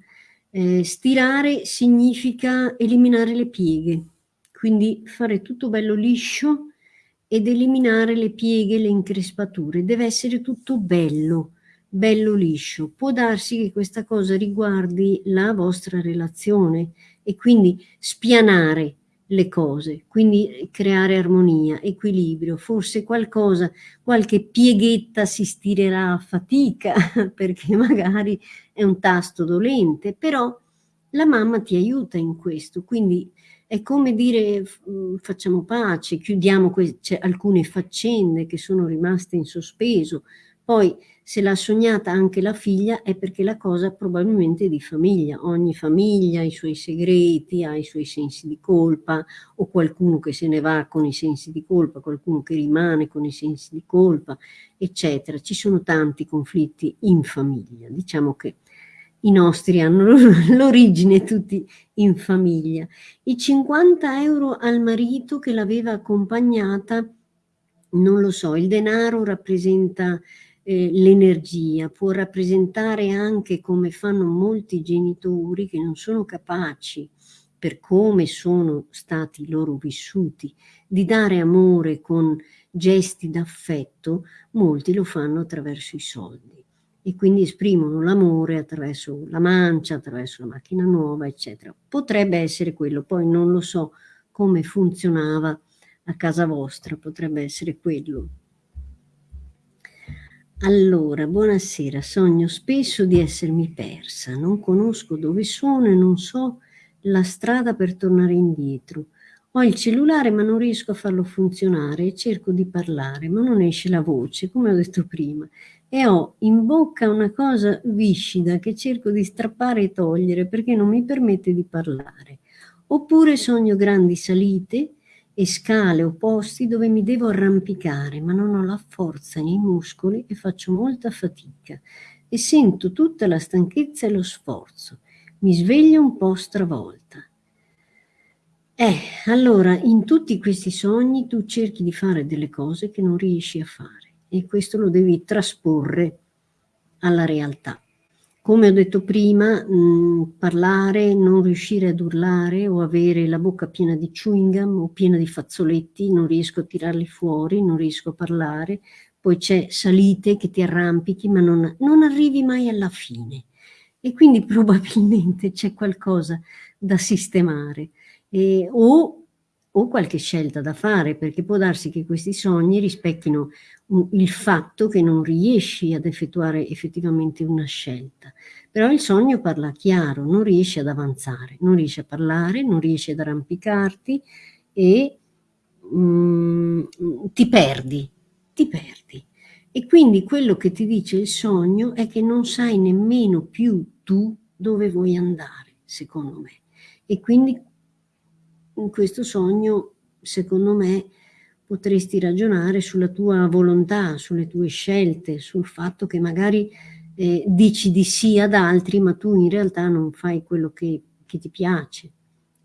eh, stirare significa eliminare le pieghe, quindi fare tutto bello liscio ed eliminare le pieghe, le increspature. Deve essere tutto bello, bello liscio. Può darsi che questa cosa riguardi la vostra relazione e quindi spianare le cose, quindi creare armonia, equilibrio, forse qualcosa, qualche pieghetta si stirerà a fatica perché magari è un tasto dolente, però la mamma ti aiuta in questo, quindi è come dire mm, facciamo pace, chiudiamo alcune faccende che sono rimaste in sospeso, poi se l'ha sognata anche la figlia è perché la cosa probabilmente è di famiglia, ogni famiglia ha i suoi segreti, ha i suoi sensi di colpa o qualcuno che se ne va con i sensi di colpa, qualcuno che rimane con i sensi di colpa, eccetera. Ci sono tanti conflitti in famiglia, diciamo che i nostri hanno l'origine tutti in famiglia. I 50 euro al marito che l'aveva accompagnata, non lo so, il denaro rappresenta eh, l'energia, può rappresentare anche come fanno molti genitori che non sono capaci per come sono stati loro vissuti, di dare amore con gesti d'affetto, molti lo fanno attraverso i soldi e quindi esprimono l'amore attraverso la mancia, attraverso la macchina nuova, eccetera. Potrebbe essere quello, poi non lo so come funzionava a casa vostra, potrebbe essere quello. Allora, buonasera, sogno spesso di essermi persa, non conosco dove sono e non so la strada per tornare indietro. Ho il cellulare ma non riesco a farlo funzionare e cerco di parlare, ma non esce la voce, come ho detto prima, e ho in bocca una cosa viscida che cerco di strappare e togliere perché non mi permette di parlare. Oppure sogno grandi salite e scale o posti dove mi devo arrampicare, ma non ho la forza nei muscoli e faccio molta fatica e sento tutta la stanchezza e lo sforzo. Mi sveglio un po' stravolta. Eh, allora, in tutti questi sogni tu cerchi di fare delle cose che non riesci a fare e questo lo devi trasporre alla realtà come ho detto prima, mh, mm, parlare, non riuscire ad urlare o avere la bocca piena di chewing gum o piena di fazzoletti, non riesco a tirarli fuori, non riesco a parlare, poi c'è salite che ti arrampichi ma non, non arrivi mai alla fine. E quindi probabilmente c'è qualcosa da sistemare. E, o o qualche scelta da fare, perché può darsi che questi sogni rispecchino il fatto che non riesci ad effettuare effettivamente una scelta. Però il sogno parla chiaro, non riesci ad avanzare, non riesci a parlare, non riesci ad arrampicarti e mm, ti perdi, ti perdi. E quindi quello che ti dice il sogno è che non sai nemmeno più tu dove vuoi andare, secondo me. E quindi in questo sogno, secondo me, potresti ragionare sulla tua volontà, sulle tue scelte, sul fatto che magari eh, dici di sì ad altri, ma tu in realtà non fai quello che, che ti piace.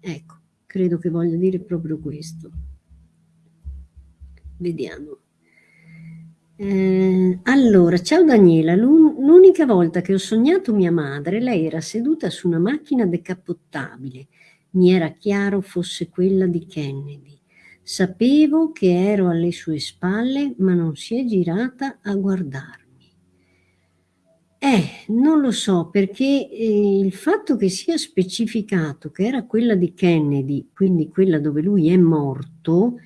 Ecco, credo che voglia dire proprio questo. Vediamo. Eh, allora, ciao Daniela, l'unica volta che ho sognato mia madre, lei era seduta su una macchina decappottabile mi era chiaro fosse quella di Kennedy. Sapevo che ero alle sue spalle, ma non si è girata a guardarmi. Eh, non lo so, perché eh, il fatto che sia specificato che era quella di Kennedy, quindi quella dove lui è morto,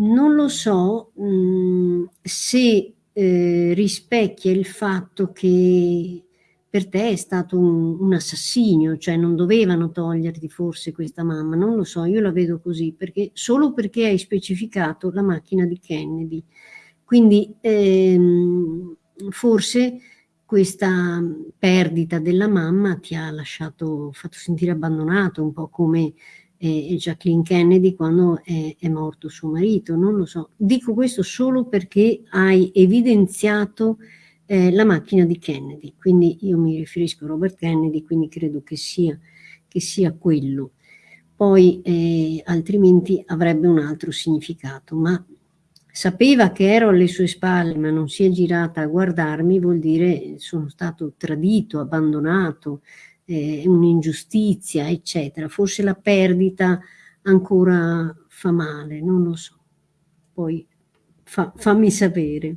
non lo so mh, mm, se eh, rispecchia il fatto che per te è stato un, un, assassinio, cioè non dovevano toglierti forse questa mamma, non lo so, io la vedo così, perché, solo perché hai specificato la macchina di Kennedy. Quindi ehm, forse questa perdita della mamma ti ha lasciato, fatto sentire abbandonato, un po' come eh, Jacqueline Kennedy quando è, è morto suo marito, non lo so. Dico questo solo perché hai evidenziato eh, la macchina di Kennedy, quindi io mi riferisco a Robert Kennedy, quindi credo che sia, che sia quello. Poi eh, altrimenti avrebbe un altro significato, ma sapeva che ero alle sue spalle ma non si è girata a guardarmi, vuol dire sono stato tradito, abbandonato, eh, un'ingiustizia, eccetera. Forse la perdita ancora fa male, non lo so. Poi fa, fammi sapere.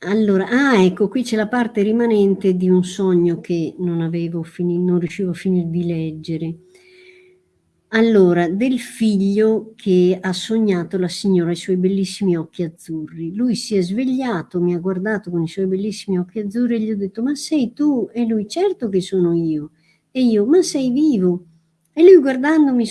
Allora, ah ecco, qui c'è la parte rimanente di un sogno che non avevo finito, non riuscivo a finire di leggere. Allora, del figlio che ha sognato la signora i suoi bellissimi occhi azzurri. Lui si è svegliato, mi ha guardato con i suoi bellissimi occhi azzurri e gli ho detto ma sei tu? E lui certo che sono io. E io ma sei vivo? E lui guardandomi,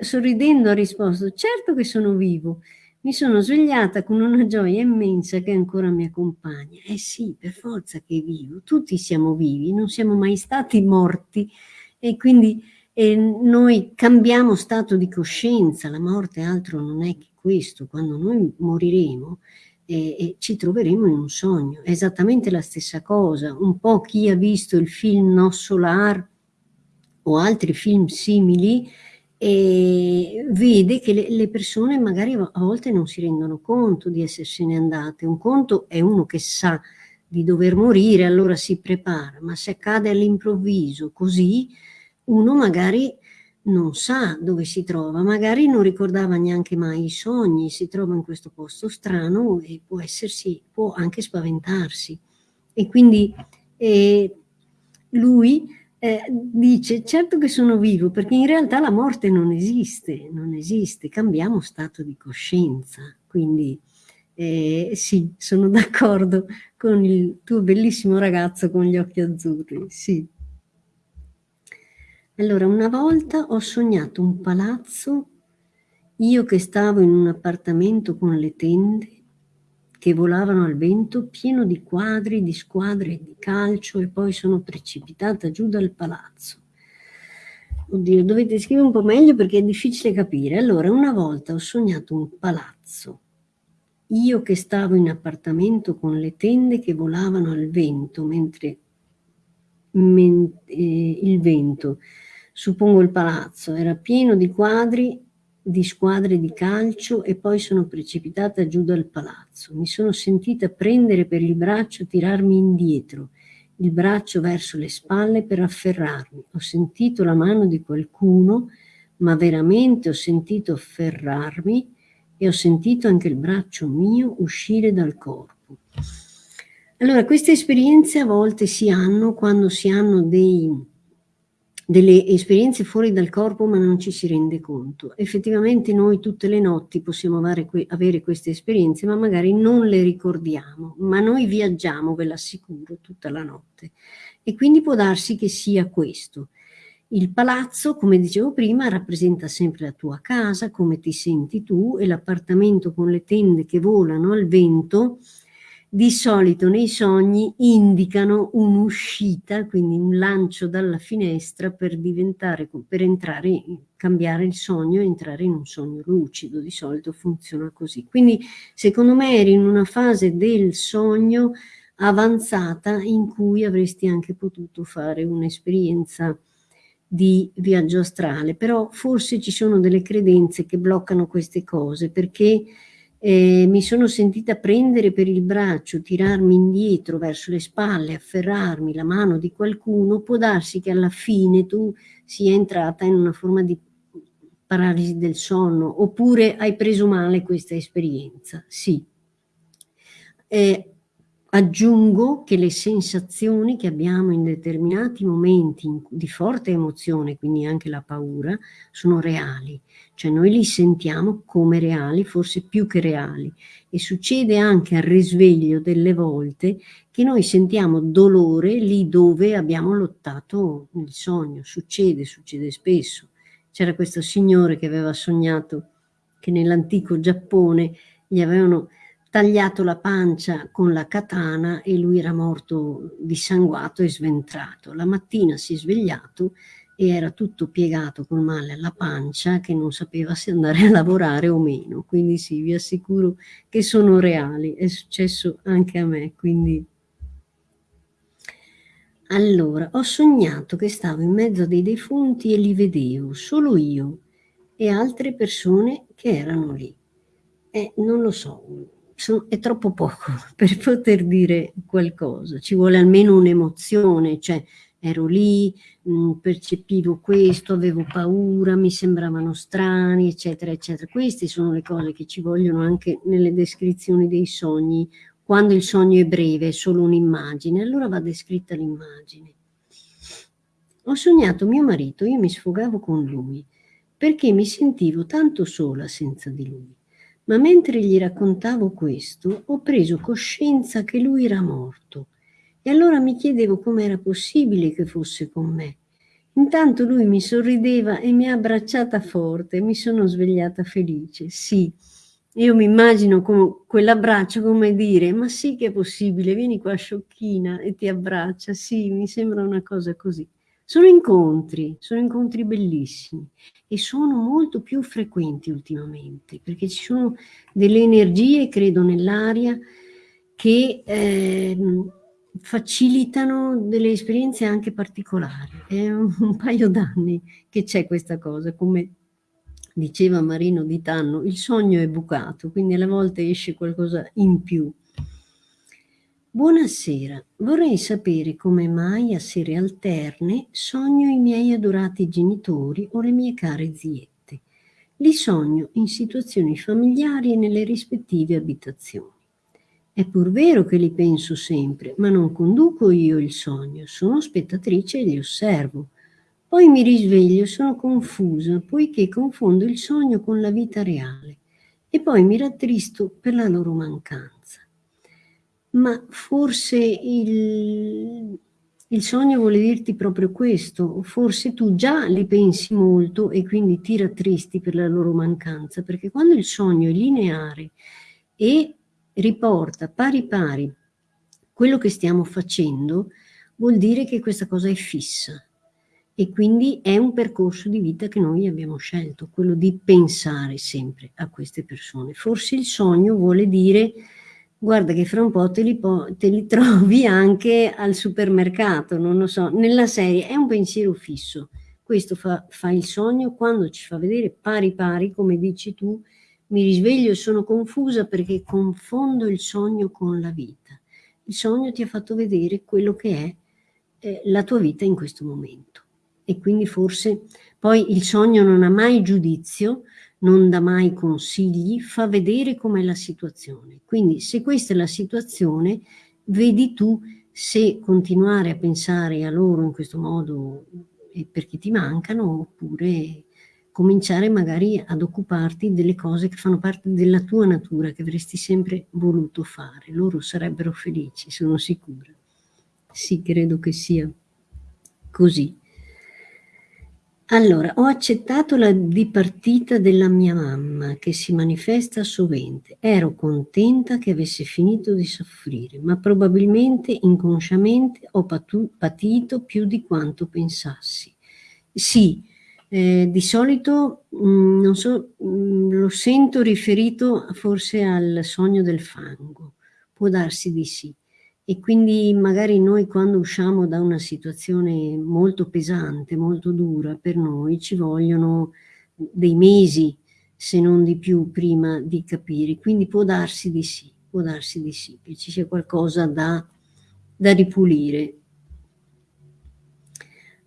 sorridendo ha risposto certo che sono vivo. Mi sono svegliata con una gioia immensa che ancora mi accompagna. Eh sì, per forza che vivo. Tutti siamo vivi, non siamo mai stati morti. E quindi e noi cambiamo stato di coscienza, la morte altro non è che questo, quando noi moriremo eh, eh, ci troveremo in un sogno, è esattamente la stessa cosa, un po' chi ha visto il film No Solar o altri film simili e vede che le, persone magari a volte non si rendono conto di essersene andate, un conto è uno che sa di dover morire, allora si prepara, ma se accade all'improvviso così, uno magari non sa dove si trova, magari non ricordava neanche mai i sogni, si trova in questo posto strano e può essersi, può anche spaventarsi. E quindi eh, lui eh, dice, certo che sono vivo, perché in realtà la morte non esiste, non esiste, cambiamo stato di coscienza. Quindi eh, sì, sono d'accordo con il tuo bellissimo ragazzo con gli occhi azzurri, sì. Allora, una volta ho sognato un palazzo, io che stavo in un appartamento con le tende che volavano al vento, pieno di quadri, di squadre di calcio e poi sono precipitata giù dal palazzo. Oddio, dovete scrivere un po' meglio perché è difficile capire. Allora, una volta ho sognato un palazzo, io che stavo in appartamento con le tende che volavano al vento, mentre men, eh, il vento suppongo il palazzo, era pieno di quadri, di squadre di calcio e poi sono precipitata giù dal palazzo. Mi sono sentita prendere per il braccio, tirarmi indietro, il braccio verso le spalle per afferrarmi. Ho sentito la mano di qualcuno, ma veramente ho sentito afferrarmi e ho sentito anche il braccio mio uscire dal corpo. Allora, queste esperienze a volte si hanno quando si hanno dei delle esperienze fuori dal corpo ma non ci si rende conto. Effettivamente noi tutte le notti possiamo avere, avere queste esperienze ma magari non le ricordiamo, ma noi viaggiamo, ve l'assicuro, tutta la notte. E quindi può darsi che sia questo. Il palazzo, come dicevo prima, rappresenta sempre la tua casa, come ti senti tu, e l'appartamento con le tende che volano al vento di solito nei sogni indicano un'uscita, quindi un lancio dalla finestra per diventare, per entrare, cambiare il sogno e entrare in un sogno lucido, di solito funziona così. Quindi secondo me eri in una fase del sogno avanzata in cui avresti anche potuto fare un'esperienza di viaggio astrale, però forse ci sono delle credenze che bloccano queste cose perché eh, mi sono sentita prendere per il braccio, tirarmi indietro verso le spalle, afferrarmi la mano di qualcuno, può darsi che alla fine tu sia entrata in una forma di paralisi del sonno, oppure hai preso male questa esperienza, sì. Eh, Aggiungo che le sensazioni che abbiamo in determinati momenti di forte emozione, quindi anche la paura, sono reali, cioè noi li sentiamo come reali, forse più che reali. E succede anche al risveglio delle volte che noi sentiamo dolore lì dove abbiamo lottato il sogno. Succede, succede spesso. C'era questo signore che aveva sognato che nell'antico Giappone gli avevano tagliato la pancia con la katana e lui era morto dissanguato e sventrato. La mattina si è svegliato e era tutto piegato col male alla pancia che non sapeva se andare a lavorare o meno. Quindi sì, vi assicuro che sono reali, è successo anche a me, quindi... Allora, ho sognato che stavo in mezzo dei defunti e li vedevo, solo io e altre persone che erano lì eh, non lo so, è troppo poco per poter dire qualcosa, ci vuole almeno un'emozione, cioè ero lì, mh, mm, percepivo questo, avevo paura, mi sembravano strani, eccetera, eccetera. Queste sono le cose che ci vogliono anche nelle descrizioni dei sogni. Quando il sogno è breve, è solo un'immagine, allora va descritta l'immagine. Ho sognato mio marito, io mi sfogavo con lui, perché mi sentivo tanto sola senza di lui. Ma mentre gli raccontavo questo, ho preso coscienza che lui era morto e allora mi chiedevo com'era possibile che fosse con me. Intanto lui mi sorrideva e mi ha abbracciata forte, mi sono svegliata felice. Sì, io mi immagino quell'abbraccio come dire, ma sì che è possibile, vieni qua sciocchina e ti abbraccia, sì, mi sembra una cosa così. Sono incontri, sono incontri bellissimi e sono molto più frequenti ultimamente, perché ci sono delle energie, credo, nell'aria che... Eh, facilitano delle esperienze anche particolari. È un, un paio d'anni che c'è questa cosa, come diceva Marino Di Tanno, il sogno è bucato, quindi alle volte esce qualcosa in più. Buonasera, vorrei sapere come mai a sere alterne sogno i miei adorati genitori o le mie care ziette. Li sogno in situazioni familiari e nelle rispettive abitazioni. È pur vero che li penso sempre, ma non conduco io il sogno, sono spettatrice e li osservo. Poi mi risveglio e sono confusa, poiché confondo il sogno con la vita reale e poi mi rattristo per la loro mancanza. Ma forse il, il sogno vuole dirti proprio questo, forse tu già li pensi molto e quindi ti rattristi per la loro mancanza, perché quando il sogno è lineare e riporta pari pari quello che stiamo facendo, vuol dire che questa cosa è fissa e quindi è un percorso di vita che noi abbiamo scelto, quello di pensare sempre a queste persone. Forse il sogno vuole dire guarda che fra un po' te li, po te li trovi anche al supermercato, non lo so, nella serie, è un pensiero fisso. Questo fa, fa il sogno quando ci fa vedere pari pari, come dici tu, mi risveglio e sono confusa perché confondo il sogno con la vita. Il sogno ti ha fatto vedere quello che è eh, la tua vita in questo momento. E quindi forse poi il sogno non ha mai giudizio, non dà mai consigli, fa vedere com'è la situazione. Quindi se questa è la situazione, vedi tu se continuare a pensare a loro in questo modo perché ti mancano oppure cominciare magari ad occuparti delle cose che fanno parte della tua natura, che avresti sempre voluto fare. Loro sarebbero felici, sono sicura. Sì, credo che sia così. Allora, ho accettato la dipartita della mia mamma, che si manifesta sovente. Ero contenta che avesse finito di soffrire, ma probabilmente inconsciamente ho patito più di quanto pensassi. Sì, eh, di solito, mh, mm, so, mh, mm, lo sento riferito forse al sogno del fango, può darsi di sì. E quindi magari noi quando usciamo da una situazione molto pesante, molto dura per noi, ci vogliono dei mesi, se non di più, prima di capire. Quindi può darsi di sì, può darsi di sì, che ci sia qualcosa da, da ripulire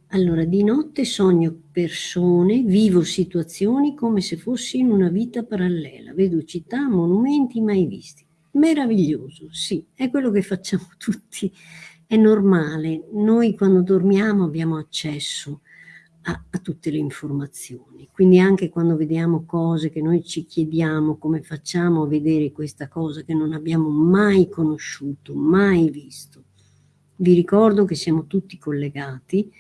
allora, di notte sogno persone, vivo situazioni come se fossi in una vita parallela, vedo città, monumenti mai visti. Meraviglioso, sì, è quello che facciamo tutti, è normale. Noi quando dormiamo abbiamo accesso a, a tutte le informazioni, quindi anche quando vediamo cose che noi ci chiediamo come facciamo a vedere questa cosa che non abbiamo mai conosciuto, mai visto. Vi ricordo che siamo tutti collegati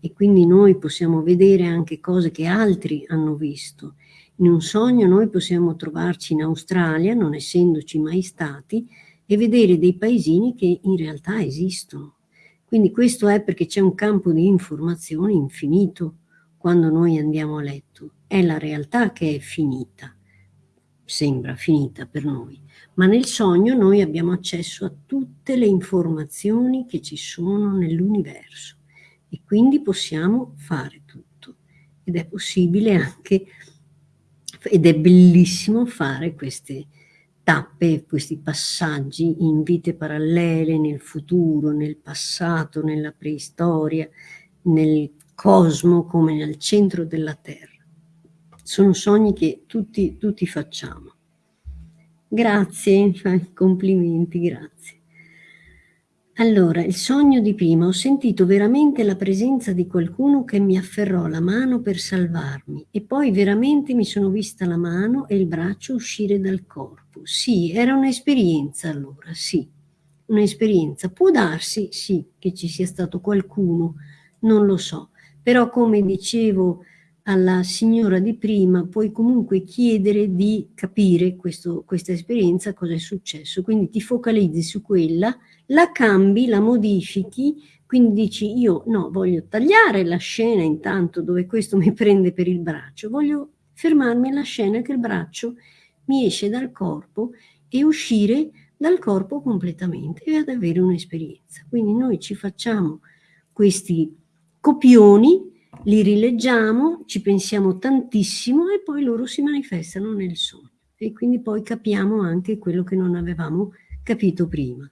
e quindi noi possiamo vedere anche cose che altri hanno visto. In un sogno noi possiamo trovarci in Australia, non essendoci mai stati, e vedere dei paesini che in realtà esistono. Quindi questo è perché c'è un campo di informazioni infinito quando noi andiamo a letto. È la realtà che è finita, sembra finita per noi, ma nel sogno noi abbiamo accesso a tutte le informazioni che ci sono nell'universo e quindi possiamo fare tutto ed è possibile anche ed è bellissimo fare queste tappe, questi passaggi in vite parallele, nel futuro, nel passato, nella preistoria, nel cosmo come nel centro della Terra. Sono sogni che tutti, tutti facciamo. Grazie, complimenti, grazie. Allora, il sogno di prima, ho sentito veramente la presenza di qualcuno che mi afferrò la mano per salvarmi e poi veramente mi sono vista la mano e il braccio uscire dal corpo. Sì, era un'esperienza allora, sì, un'esperienza. Può darsi, sì, che ci sia stato qualcuno, non lo so, però come dicevo alla signora di prima, puoi comunque chiedere di capire questo, questa esperienza, cosa è successo. Quindi ti focalizzi su quella, la cambi, la modifichi, quindi dici io no, voglio tagliare la scena intanto dove questo mi prende per il braccio, voglio fermarmi alla scena che il braccio mi esce dal corpo e uscire dal corpo completamente e ad avere un'esperienza. Quindi noi ci facciamo questi copioni li rileggiamo, ci pensiamo tantissimo e poi loro si manifestano nel sogno e quindi poi capiamo anche quello che non avevamo capito prima.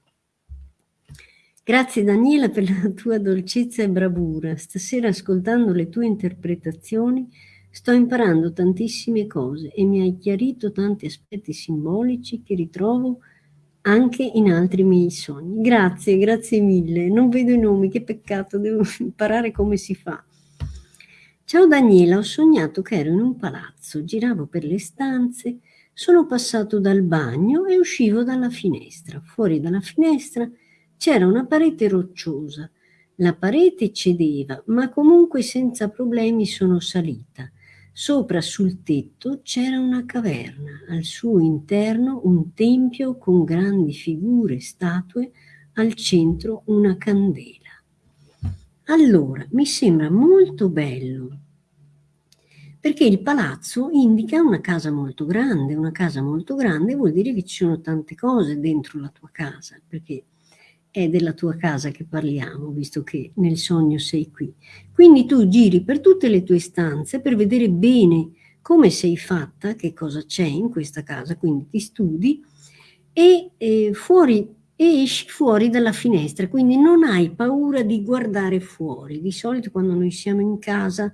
Grazie Daniela per la tua dolcezza e bravura. Stasera ascoltando le tue interpretazioni sto imparando tantissime cose e mi hai chiarito tanti aspetti simbolici che ritrovo anche in altri miei sogni. Grazie, grazie mille. Non vedo i nomi, che peccato, devo imparare come si fa. Ciao Daniela, ho sognato che ero in un palazzo, giravo per le stanze, sono passato dal bagno e uscivo dalla finestra. Fuori dalla finestra c'era una parete rocciosa. La parete cedeva, ma comunque senza problemi sono salita. Sopra sul tetto c'era una caverna, al suo interno un tempio con grandi figure, statue, al centro una candela. Allora, mi sembra molto bello, perché il palazzo indica una casa molto grande, una casa molto grande vuol dire che ci sono tante cose dentro la tua casa, perché è della tua casa che parliamo, visto che nel sogno sei qui. Quindi tu giri per tutte le tue stanze per vedere bene come sei fatta, che cosa c'è in questa casa, quindi ti studi e eh, fuori e esci fuori dalla finestra, quindi non hai paura di guardare fuori. Di solito quando noi siamo in casa,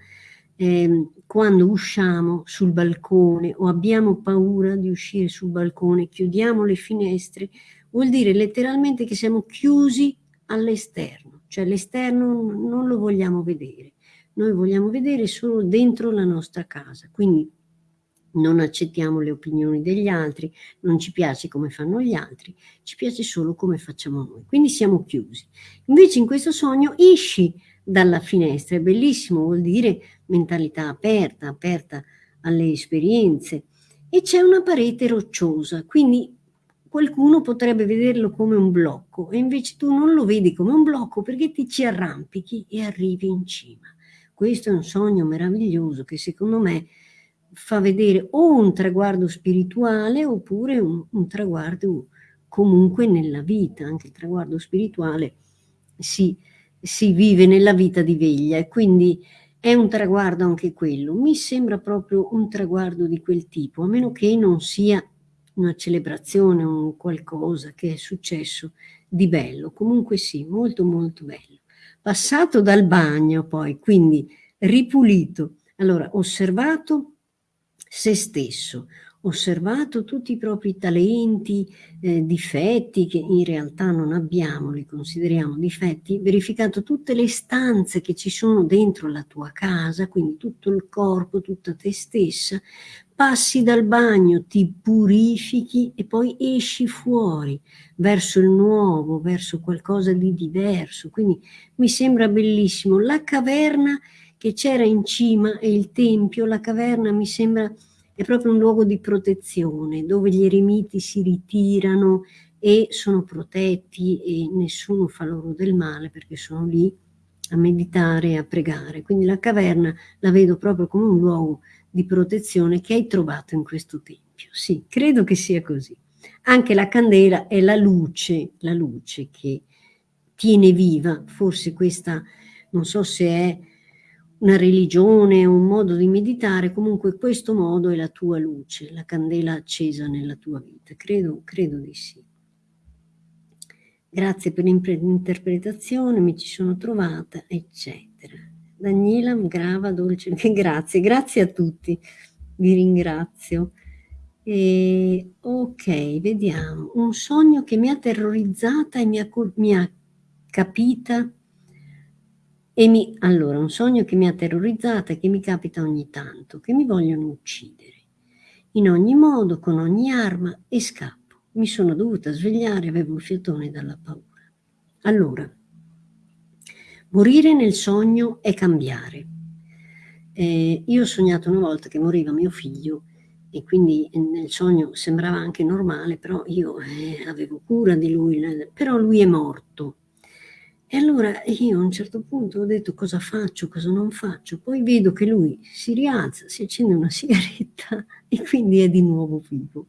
eh, quando usciamo sul balcone o abbiamo paura di uscire sul balcone, chiudiamo le finestre, vuol dire letteralmente che siamo chiusi all'esterno, cioè l'esterno non lo vogliamo vedere. Noi vogliamo vedere solo dentro la nostra casa, quindi non accettiamo le opinioni degli altri, non ci piace come fanno gli altri, ci piace solo come facciamo noi, quindi siamo chiusi. Invece in questo sogno esci dalla finestra, è bellissimo, vuol dire mentalità aperta, aperta alle esperienze, e c'è una parete rocciosa, quindi qualcuno potrebbe vederlo come un blocco, e invece tu non lo vedi come un blocco perché ti ci arrampichi e arrivi in cima. Questo è un sogno meraviglioso che secondo me fa vedere o un traguardo spirituale oppure un, un traguardo comunque nella vita, anche il traguardo spirituale si, si vive nella vita di veglia e quindi è un traguardo anche quello. Mi sembra proprio un traguardo di quel tipo, a meno che non sia una celebrazione, un qualcosa che è successo di bello. Comunque sì, molto molto bello. Passato dal bagno poi, quindi ripulito. Allora, osservato se stesso, osservato tutti i propri talenti, eh, difetti che in realtà non abbiamo, li consideriamo difetti, verificato tutte le stanze che ci sono dentro la tua casa, quindi tutto il corpo, tutta te stessa, passi dal bagno, ti purifichi e poi esci fuori verso il nuovo, verso qualcosa di diverso. Quindi mi sembra bellissimo. La caverna che c'era in cima e il tempio, la caverna mi sembra è proprio un luogo di protezione dove gli eremiti si ritirano e sono protetti e nessuno fa loro del male perché sono lì a meditare a pregare. Quindi la caverna la vedo proprio come un luogo di protezione che hai trovato in questo tempio. Sì, credo che sia così. Anche la candela è la luce, la luce che tiene viva, forse questa, non so se è una religione, un modo di meditare, comunque questo modo è la tua luce, la candela accesa nella tua vita, credo, credo di sì. Grazie per l'interpretazione, mi ci sono trovata, eccetera. Daniela Grava Dolce, grazie, grazie a tutti, vi ringrazio. E, ok, vediamo, un sogno che mi ha terrorizzata e mi ha, mi ha capita e mi, allora, un sogno che mi ha terrorizzata e che mi capita ogni tanto, che mi vogliono uccidere. In ogni modo, con ogni arma, e scappo. Mi sono dovuta svegliare, avevo il fiatone dalla paura. Allora, morire nel sogno è cambiare. Eh, io ho sognato una volta che moriva mio figlio e quindi nel sogno sembrava anche normale, però io eh, avevo cura di lui, però lui è morto e allora io a un certo punto ho detto cosa faccio, cosa non faccio, poi vedo che lui si rialza, si accende una sigaretta e quindi è di nuovo vivo.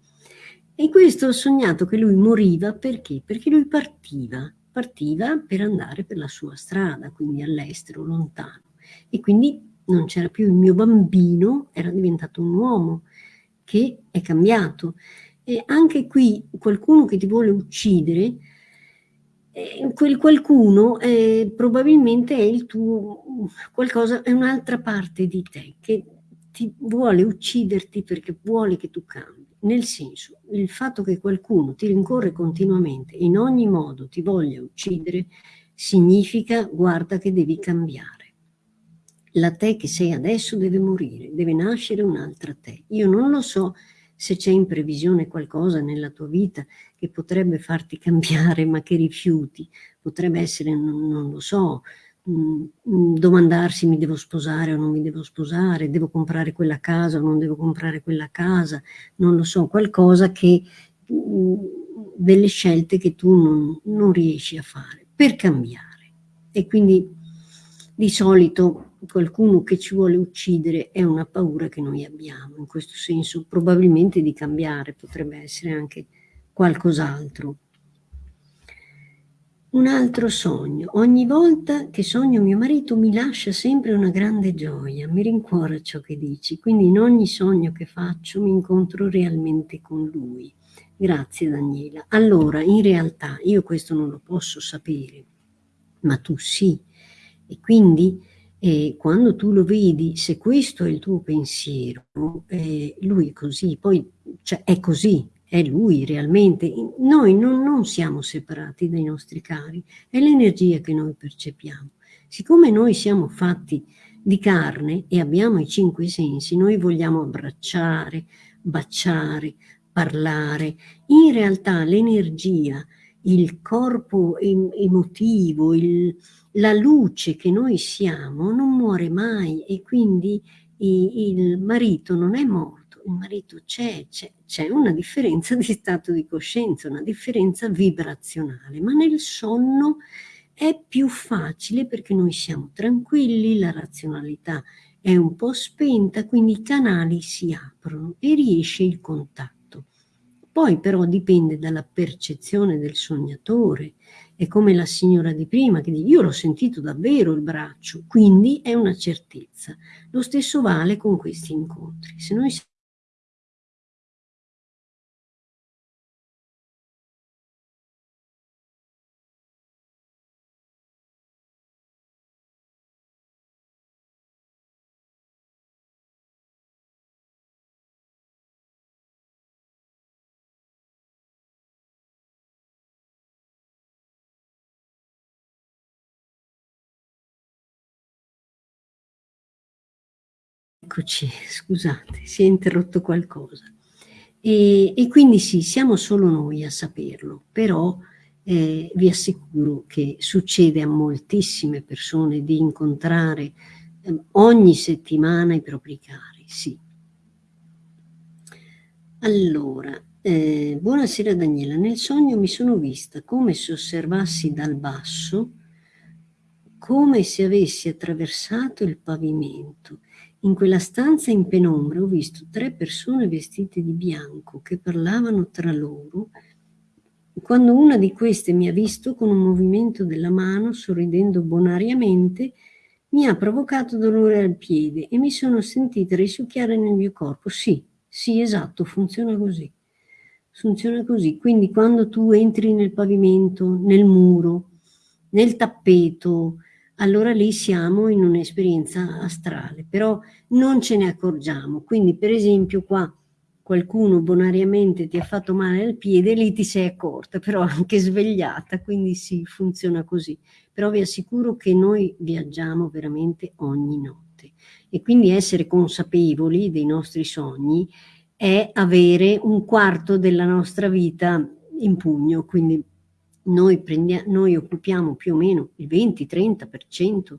E questo ho sognato che lui moriva perché? Perché lui partiva, partiva per andare per la sua strada, quindi all'estero, lontano. E quindi non c'era più il mio bambino, era diventato un uomo che è cambiato. E anche qui qualcuno che ti vuole uccidere eh, quel qualcuno eh, probabilmente è il tuo qualcosa, è un'altra parte di te che ti vuole ucciderti perché vuole che tu cambi. Nel senso, il fatto che qualcuno ti rincorre continuamente in ogni modo ti voglia uccidere significa guarda che devi cambiare. La te che sei adesso deve morire, deve nascere un'altra te. Io non lo so se c'è in previsione qualcosa nella tua vita che potrebbe farti cambiare ma che rifiuti, potrebbe essere, non, non lo so, domandarsi mi devo sposare o non mi devo sposare, devo comprare quella casa o non devo comprare quella casa, non lo so, qualcosa che, mm, delle scelte che tu non, non riesci a fare per cambiare. E quindi di solito qualcuno che ci vuole uccidere è una paura che noi abbiamo, in questo senso probabilmente di cambiare, potrebbe essere anche qualcos'altro. Un altro sogno. Ogni volta che sogno mio marito mi lascia sempre una grande gioia, mi rincuora ciò che dici, quindi in ogni sogno che faccio mi incontro realmente con lui. Grazie Daniela. Allora, in realtà io questo non lo posso sapere, ma tu sì. E quindi e quando tu lo vedi, se questo è il tuo pensiero, eh, lui è così, poi cioè, è così, è lui realmente. Noi non, non siamo separati dai nostri cari, è l'energia che noi percepiamo. Siccome noi siamo fatti di carne e abbiamo i cinque sensi, noi vogliamo abbracciare, baciare, parlare. In realtà l'energia, il corpo emotivo, il, la luce che noi siamo non muore mai e quindi il marito non è morto, il marito c'è, c'è una differenza di stato di coscienza, una differenza vibrazionale, ma nel sonno è più facile perché noi siamo tranquilli, la razionalità è un po' spenta, quindi i canali si aprono e riesce il contatto. Poi però dipende dalla percezione del sognatore, è come la signora di prima che dice io l'ho sentito davvero il braccio, quindi è una certezza. Lo stesso vale con questi incontri. Se noi Eccoci, scusate, si è interrotto qualcosa. E, e, quindi sì, siamo solo noi a saperlo, però eh, vi assicuro che succede a moltissime persone di incontrare eh, ogni settimana i propri cari, sì. Allora, eh, buonasera Daniela, nel sogno mi sono vista come se osservassi dal basso, come se avessi attraversato il pavimento in quella stanza in penombra ho visto tre persone vestite di bianco che parlavano tra loro. Quando una di queste mi ha visto con un movimento della mano, sorridendo bonariamente, mi ha provocato dolore al piede e mi sono sentita risucchiare nel mio corpo. Sì, sì, esatto, funziona così. Funziona così. Quindi quando tu entri nel pavimento, nel muro, nel tappeto, allora lì siamo in un'esperienza astrale, però non ce ne accorgiamo. Quindi per esempio qua qualcuno bonariamente ti ha fatto male al piede, lì ti sei accorta, però anche svegliata, quindi sì, funziona così. Però vi assicuro che noi viaggiamo veramente ogni notte e quindi essere consapevoli dei nostri sogni è avere un quarto della nostra vita in pugno, quindi noi, noi occupiamo più o meno il 20-30%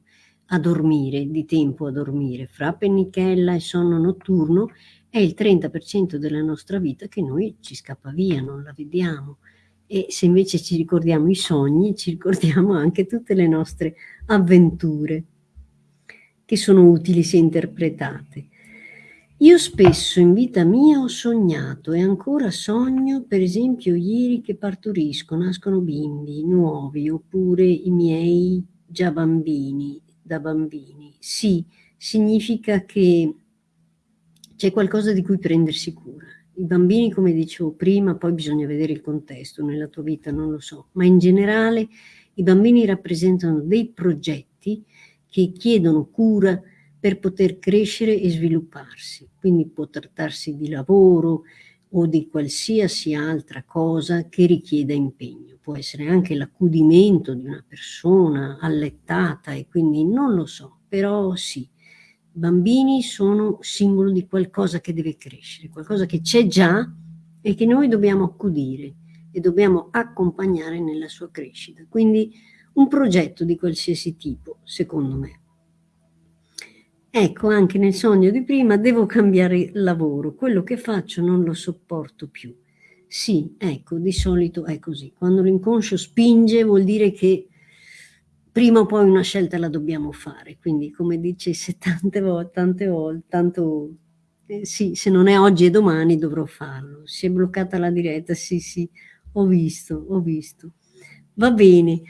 a dormire, di tempo a dormire, fra pennichella e sonno notturno è il 30% della nostra vita che noi ci scappa via, non la vediamo. E se invece ci ricordiamo i sogni, ci ricordiamo anche tutte le nostre avventure, che sono utili se interpretate. Io spesso in vita mia ho sognato e ancora sogno, per esempio ieri che partorisco, nascono bimbi nuovi, oppure i miei già bambini, da bambini. Sì, significa che c'è qualcosa di cui prendersi cura. I bambini, come dicevo prima, poi bisogna vedere il contesto nella tua vita, non lo so, ma in generale i bambini rappresentano dei progetti che chiedono cura per poter crescere e svilupparsi. Quindi può trattarsi di lavoro o di qualsiasi altra cosa che richieda impegno. Può essere anche l'accudimento di una persona allettata e quindi non lo so, però sì, bambini sono simbolo di qualcosa che deve crescere, qualcosa che c'è già e che noi dobbiamo accudire e dobbiamo accompagnare nella sua crescita. Quindi un progetto di qualsiasi tipo, secondo me. Ecco, anche nel sogno di prima devo cambiare lavoro, quello che faccio non lo sopporto più. Sì, ecco, di solito è così. Quando l'inconscio spinge vuol dire che prima o poi una scelta la dobbiamo fare, quindi come dice tante volte, tante volte, tanto eh, sì, se non è oggi e domani dovrò farlo. Si è bloccata la diretta, sì, sì, ho visto, ho visto. Va bene.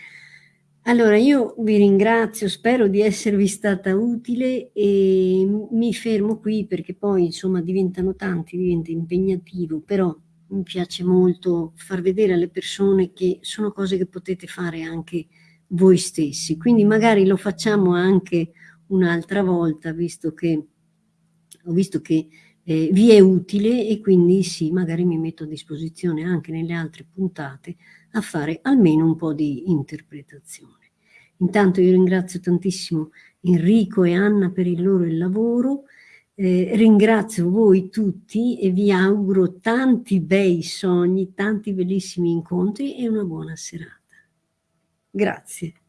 Allora io vi ringrazio, spero di esservi stata utile e mi fermo qui perché poi insomma diventano tanti, diventa impegnativo, però mi piace molto far vedere alle persone che sono cose che potete fare anche voi stessi. Quindi magari lo facciamo anche un'altra volta, visto che ho visto che eh, vi è utile e quindi sì, magari mi metto a disposizione anche nelle altre puntate a fare almeno un po' di interpretazione. Intanto io ringrazio tantissimo Enrico e Anna per il loro lavoro, eh, ringrazio voi tutti e vi auguro tanti bei sogni, tanti bellissimi incontri e una buona serata. Grazie.